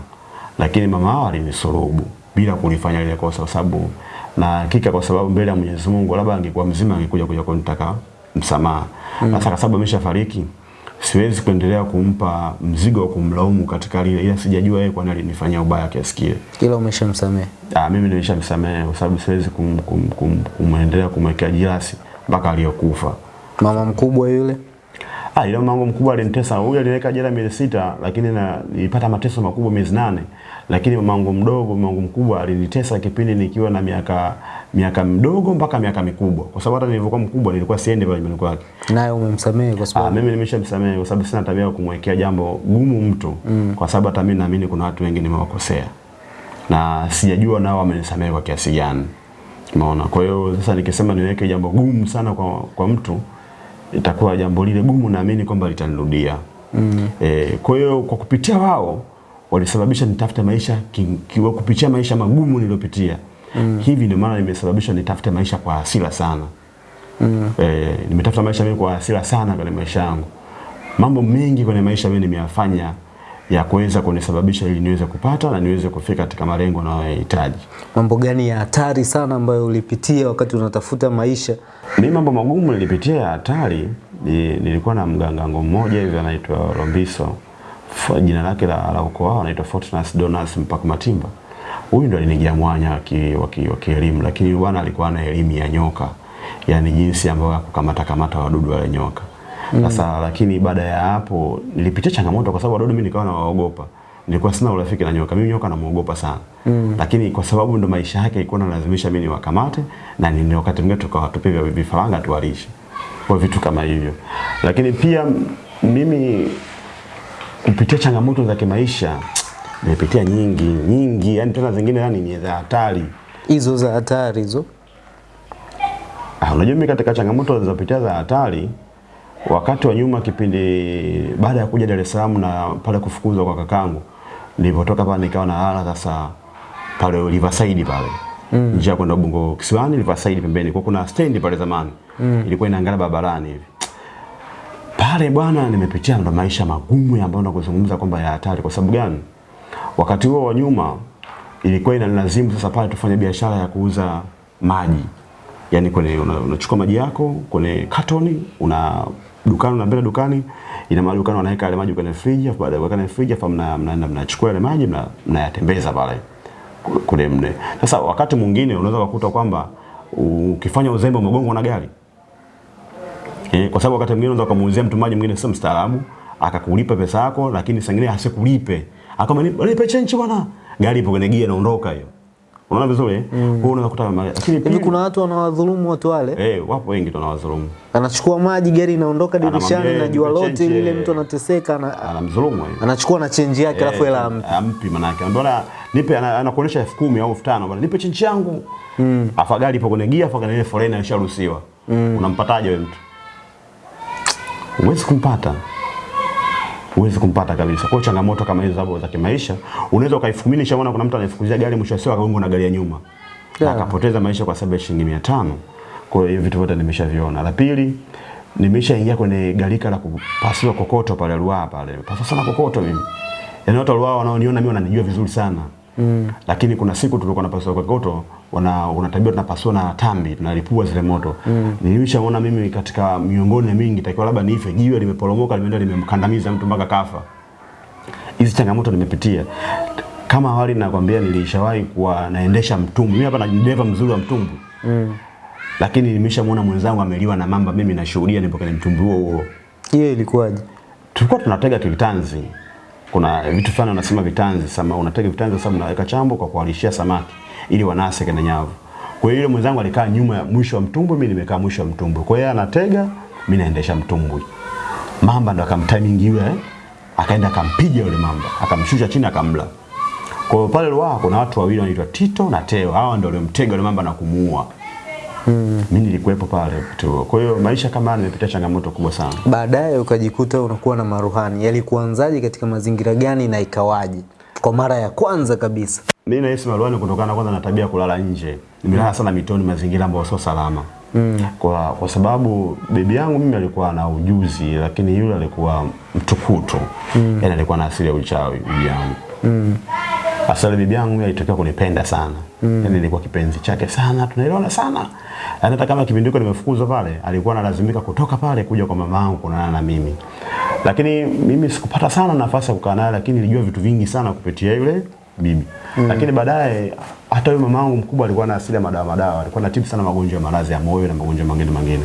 Lakini mama hao alinisurubu bila kunifanya ile kosa kwa sababu na hakika kwa sababu mbele ya Mwenyezi Mungu labda angekuwa mzima angekuja kuja kunitaka msamaha. Sasa kwa sababu ameshafariki siwezi kuendelea kumpa mzigo wa kumlaumu katika lile, ila sijajua yeye kwa nini alinifanyia ubaya kiasi kile. Ila umeshamsamehe. Ah, mimi nimeshamsamehe kwa sababu siwezi kum, kum, kum, kumwendelea kumwekea jirasi mpaka aliyokufa. Mama mkubwa yule Ah, ile mango mkubwa alinitesa. Huyo aliweka jela miezi sita, lakini na nilipata mateso makubwa miezi nane. Lakini mamangu mdogo, mamangu mkubwa alinitesa kipindi nikiwa na miaka miaka mdogo mpaka miaka mikubwa. Kwa sababu hata nilivyokuwa mkubwa nilikuwa siendi pale nyumbani kwake. naye umemsamehe kwa Ah, sababu mimi nimeshamsamehe kwa sababu sina tabia ya kumwekea jambo gumu mtu mm. kwa sababu hata mimi naamini kuna watu wengi nimewakosea na sijajua nao wamenisamehe kwa kiasi gani. Umeona? Kwa hiyo sasa nikisema niweke jambo gumu sana kwa, kwa mtu itakuwa jambo lile gumu naamini kwamba litanirudia. mm. E, kwa hiyo kwa kupitia wao walisababisha nitafute maisha ki, ki, kupitia maisha magumu niliyopitia mm. hivi ndio maana nimesababisha nitafute maisha kwa hasira sana mm. E, nimetafuta maisha mimi kwa hasira sana kwenye maisha yangu. Mambo mengi kwenye maisha mimi nimeyafanya ya kuweza kunisababisha ili niweze kupata na niweze kufika katika malengo ninayohitaji. Mambo gani ya hatari sana ambayo ulipitia wakati unatafuta maisha? Mimi mambo magumu nilipitia ya hatari, ni, nilikuwa na mgangango mmoja hivi anaitwa Rombiso. Jina lake la, la ukoo wao anaitwa Fortunas Donas Mpaka Matimba. Huyu ndo alinijia mwanya wa kielimu, lakini bwana alikuwa na elimu ya nyoka, yani jinsi ambayo ya kukamata kamata wadudu wale nyoka. Sasa mm. lakini baada ya hapo nilipitia changamoto kwa sababu wadudu mimi nikawa nawaogopa. Nilikuwa sina urafiki na nyoka. Mimi nyoka namuogopa sana. Mm. Lakini kwa sababu ndo maisha yake ilikuwa inalazimisha mimi niwakamate na ni wakati mwingine tukawatupe vya vifaranga tuwalishe. Kwa vitu kama hivyo. Lakini pia mimi kupitia changamoto za kimaisha nimepitia nyingi nyingi, yani tena zingine yani ni za hatari. Hizo za hatari hizo. Ah, unajua mimi katika changamoto nilizopitia za hatari wakati wa nyuma kipindi baada ya kuja Dar es Salaam na pale kufukuzwa kwa kakangu nilipotoka pale nikawa na hala sasa pale Riverside pale mm. njia kwenda Ubungo Kisiwani Riverside pembeni kwa kuna stendi pale zamani mm. ilikuwa inaangalia barabarani hivi pale bwana nimepitia ndo maisha magumu ambayo nakuzungumza kwamba ya hatari. Kwa sababu gani? Wakati huo wa nyuma ilikuwa inanilazimu sasa pale tufanye biashara ya kuuza maji. Yani kwenye unachukua una- maji yako kwenye katoni una dukani unaambia dukani ina maana dukani wanaweka yale maji kwenye friji afu baada ya kuweka kwenye friji afu mna- mnaenda mnachukua yale maji mna- mnayatembeza pale kule mne sasa wakati mwingine unaweza kukuta kwamba ukifanya uzembe umegongwa na gari Eh, kwa sababu wakati mwingine unaweza kumuuzia mtu maji mwingine sio mstaarabu, akakulipa pesa yako lakini saa nyingine asikulipe. Akama nipe chenchi bwana. Gari ipo kwenye gia inaondoka hiyo. Unaona vizuri? Mm. Kwa unaweza kukuta ma- lakini pia kuna watu wanawadhulumu watu wale? eh wapo wengi tunawadhulumu. Anachukua maji, gari inaondoka dirishani na jua lote lile, eh." mtu anateseka na Anamdhulumu anachukua na chenji yake alafu hela ampi. ampi yake Mbona nipe anakuonesha 10,000 au elfu tano bwana nipe change yangu. Mm. Afa gari ipo kwenye gia afa kwenye ile foleni alisharuhusiwa. Mm. Unampataje wewe mtu? Huwezi kumpata. Huwezi kumpata kabisa. Kwa changamoto kama hizo sababu za kimaisha, unaweza ukaifukumini shaona kuna mtu anaifukuzia gari mwisho wa siku na gari ya nyuma. Yeah. Na akapoteza maisha kwa sababu ya shilingi 500. Kwa hiyo vitu vyote nimeshaviona. La pili, nimeshaingia kwenye galika la kupasiwa kokoto pale Ruaha pale. Pasua sana kokoto mimi. Yaani watu wa Ruaha wanaoniona mimi wananijua vizuri sana. Mm. Lakini kuna siku tulikuwa tunapasiwa kokoto, wana unatabia tunapasua na tambi, tunalipua zile moto. Mm. Nilishaona mimi katika miongoni ya mingi takiwa labda nife, jiwe limeporomoka limeenda limemkandamiza mtu mpaka kafa. Hizi changamoto nimepitia. Kama awali nakwambia nilishawahi kuwa naendesha mtumbwi. Mimi hapa na dereva mzuri wa mtumbwi. Mm. Lakini nimeshamuona mwenzangu ameliwa na mamba, mimi nashuhudia nipo kwenye mtumbwi huo huo Hiyo ilikuwaje? tulikuwa tunatega tulitanzi Kuna vitu fulani wanasema vitanzi, sama unatega vitanzi sasa unaweka chambo kwa kualishia samaki ili wanase kwenye nyavu. Kwa hiyo yule mwenzangu alikaa nyuma ya mwisho wa mtumbwi, mimi nimekaa mwisho wa mtumbwi. Kwa hiyo anatega, mimi naendesha mtumbwi. Mamba ndo akamtiming yule eh? Akaenda akampiga yule mamba, akamshusha chini akamla. Kwa hiyo pale Ruaha kuna watu wawili wanaitwa Tito na Teo. Hawa ndio waliomtega yule mamba na kumuua. Mm. Mimi nilikuwepo pale tu. Kwa hiyo maisha kama haya nimepitia changamoto kubwa sana. Baadaye ukajikuta unakuwa na maruhani. Yalikuanzaje katika mazingira gani na ikawaje? Kwa mara ya kwanza kabisa. Mimi nahisi maruani kutokana kwanza na tabia kulala nje. Nimelala sana mitoni, mazingira ambayo sio salama. Mm. Kwa, kwa sababu bibi yangu mimi alikuwa na ujuzi, lakini yule alikuwa mtukutu. Mm. Yaani alikuwa na asili ya uchawi bibi yangu. Mm. Asali bibi yangu alitokea kunipenda sana. Mm. Yaani nilikuwa kipenzi chake sana, tunaelewana sana. Yaani hata kama kipindi hiko nimefukuzwa pale, alikuwa analazimika kutoka pale kuja kwa mama yangu kuonana na mimi. Lakini mimi sikupata sana nafasi ya kukaa naye, lakini nilijua vitu vingi sana kupitia yule bibi. Mm. Lakini baadaye hata yule mamangu mkubwa alikuwa na asili ya madawa madawa, alikuwa anatibu sana magonjwa ya maradhi ya moyo na magonjwa mengine mengine.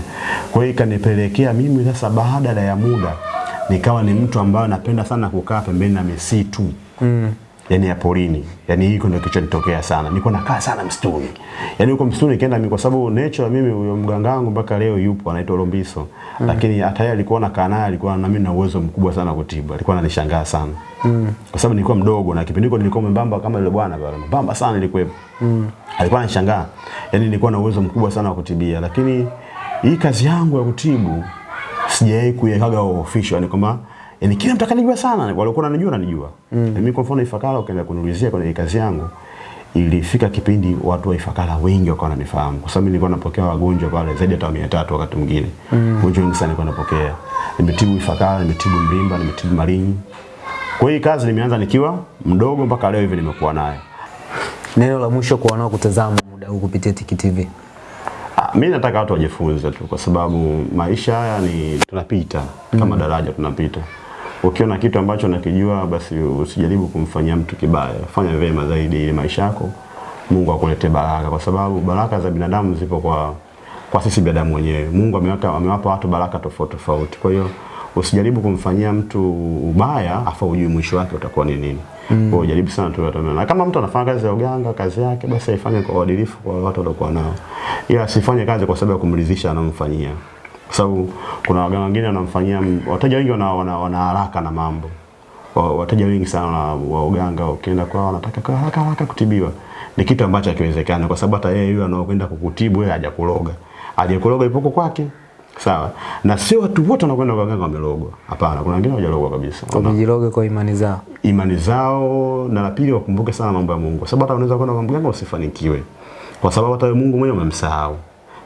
Kwa hiyo ikanipelekea mimi sasa baada ya muda nikawa ni mtu ambaye napenda sana kukaa pembeni na misitu. Mm. Yaani ya porini. Yani hiko ndio kilichonitokea sana. Nilikuwa nakaa sana msituni. Yani huko msituni nikienda mimi kwa sababu nature mimi huyo mgangangu mpaka leo yupo anaitwa Lombiso. Mm. Lakini hata yeye alikuwa nakaa naye alikuwa na mimi na uwezo mkubwa sana kutibu. Alikuwa ananishangaa sana. Mm. Kwa sababu nilikuwa mdogo na kipindi hiko nilikuwa mwembamba kama yule bwana pale. Mbamba sana nilikuwa. Mm. Alikuwa ananishangaa. Yani nilikuwa na uwezo mkubwa sana wa kutibia. Lakini hii kazi yangu ya kutibu sijawahi kuiwekaga official yani kwamba yani kila mtu akanijua sana, walikuwa wananijua wananijua. Mm. Mimi kwa mfano Ifakara ukaenda kuniulizia kwenye kazi yangu ilifika kipindi watu wa Ifakara wengi wakawa wananifahamu kwa sababu nilikuwa napokea wagonjwa pale zaidi ya 300 wakati mwingine. Mm. Wagonjwa wengi sana nilikuwa napokea. Nimetibu Ifakara, nimetibu Mlimba, nimetibu Malinyi. Kwa hiyo kazi nimeanza nikiwa mdogo mpaka leo hivi nimekuwa nayo. Neno la mwisho kwa wanaokutazama muda huu kupitia Tiki TV. Ah, mi nataka watu wajifunze tu kwa sababu maisha haya ni tunapita kama mm. daraja tunapita. Ukiona kitu ambacho nakijua basi usijaribu kumfanyia mtu kibaya, fanya vema zaidi ili maisha yako Mungu akulete baraka, kwa sababu baraka za binadamu zipo kwa kwa sisi binadamu wenyewe. Mungu ameweka amewapa watu baraka tofauti tofauti. Kwa hiyo usijaribu kumfanyia mtu ubaya afa ujui mwisho wake utakuwa ni nini. Mm. Kwa jaribu sana tu na kama mtu anafanya kazi ya uganga, kazi yake basi aifanye kwa uadilifu kwa watu waliokuwa nao. Ila asifanye kazi kwa sababu ya kumridhisha anamfanyia. Kwa sababu kuna waganga wengine wanamfanyia wateja wengi wana, wana, wana haraka na mambo. Wateja wengi sana wa, uganga ukienda kwao wanataka kwa haraka haraka kutibiwa. Ni kitu ambacho hakiwezekani kwa sababu hata yeye yule anaokwenda kukutibu yeye hajakuloga. Aliyekuloga ipoko kwake. Sawa. Na sio watu wote wanakwenda kwa waganga wamelogwa. Hapana, kuna wengine hawajalogwa kabisa. Wamejiroga kwa imani zao. imani zao na la pili wakumbuke sana mambo ya Mungu. Sababu hata unaweza kwenda kwa mganga usifanikiwe. Kwa sababu hata Mungu mwenyewe umemsahau.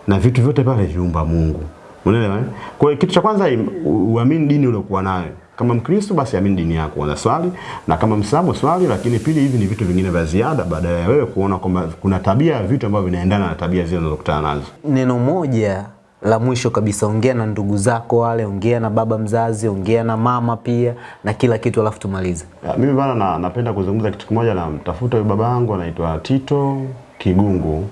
Na vitu vyote pale viumba Mungu. Unaelewa eh? Kwa hiyo kitu cha kwanza uamini dini uliokuwa nayo. Kama Mkristo basi amini dini yako, na swali na kama Mwislamu swali, lakini pili hivi ni vitu vingine vya ziada baada ya wewe kuona kwamba kuna tabia ya vitu ambavyo vinaendana na tabia zile unazokutana nazo. Neno moja la mwisho kabisa, ongea na ndugu zako wale, ongea na baba mzazi, ongea na mama pia na kila kitu, alafu tumalize. Ya, Mimi bana na, napenda kuzungumza kitu kimoja na mtafuta huyu baba yangu anaitwa Tito Kigungu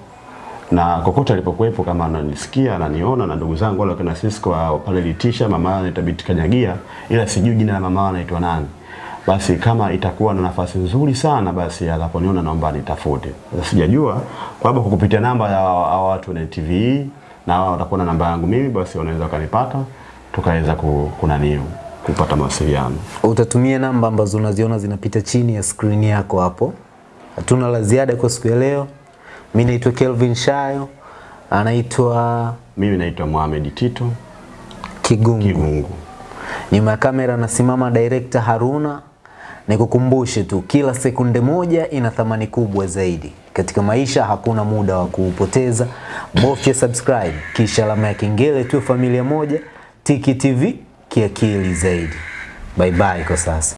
na kokote alipokuwepo kama ananisikia ananiona na ndugu zangu wale wakina Cisco pale Litisha, mama anaitwa Biti Kanyagia, ila sijui jina la mama anaitwa nani. Basi kama itakuwa na nafasi nzuri sana, basi anaponiona naomba nitafute. Sijajua kwa sababu kwa kupitia namba ya hao watu na TV na wao watakuwa na namba yangu mimi, basi wanaweza wakanipata tukaweza ku, kunaniu kupata mawasiliano. Utatumia namba ambazo unaziona zinapita chini ya skrini yako hapo. Hatuna la ziada kwa siku ya leo. Mimi naitwa Kelvin Shayo, anaitwa Mimi naitwa Mohamed Tito Kigungu. Kigungu. Nyuma ya kamera anasimama director Haruna. Nikukumbushe tu, kila sekunde moja ina thamani kubwa zaidi katika maisha. Hakuna muda wa kuupoteza. Bofya subscribe kisha alama ya kengele, tu familia moja. Tiki TV kiakili zaidi. Bye bye kwa sasa.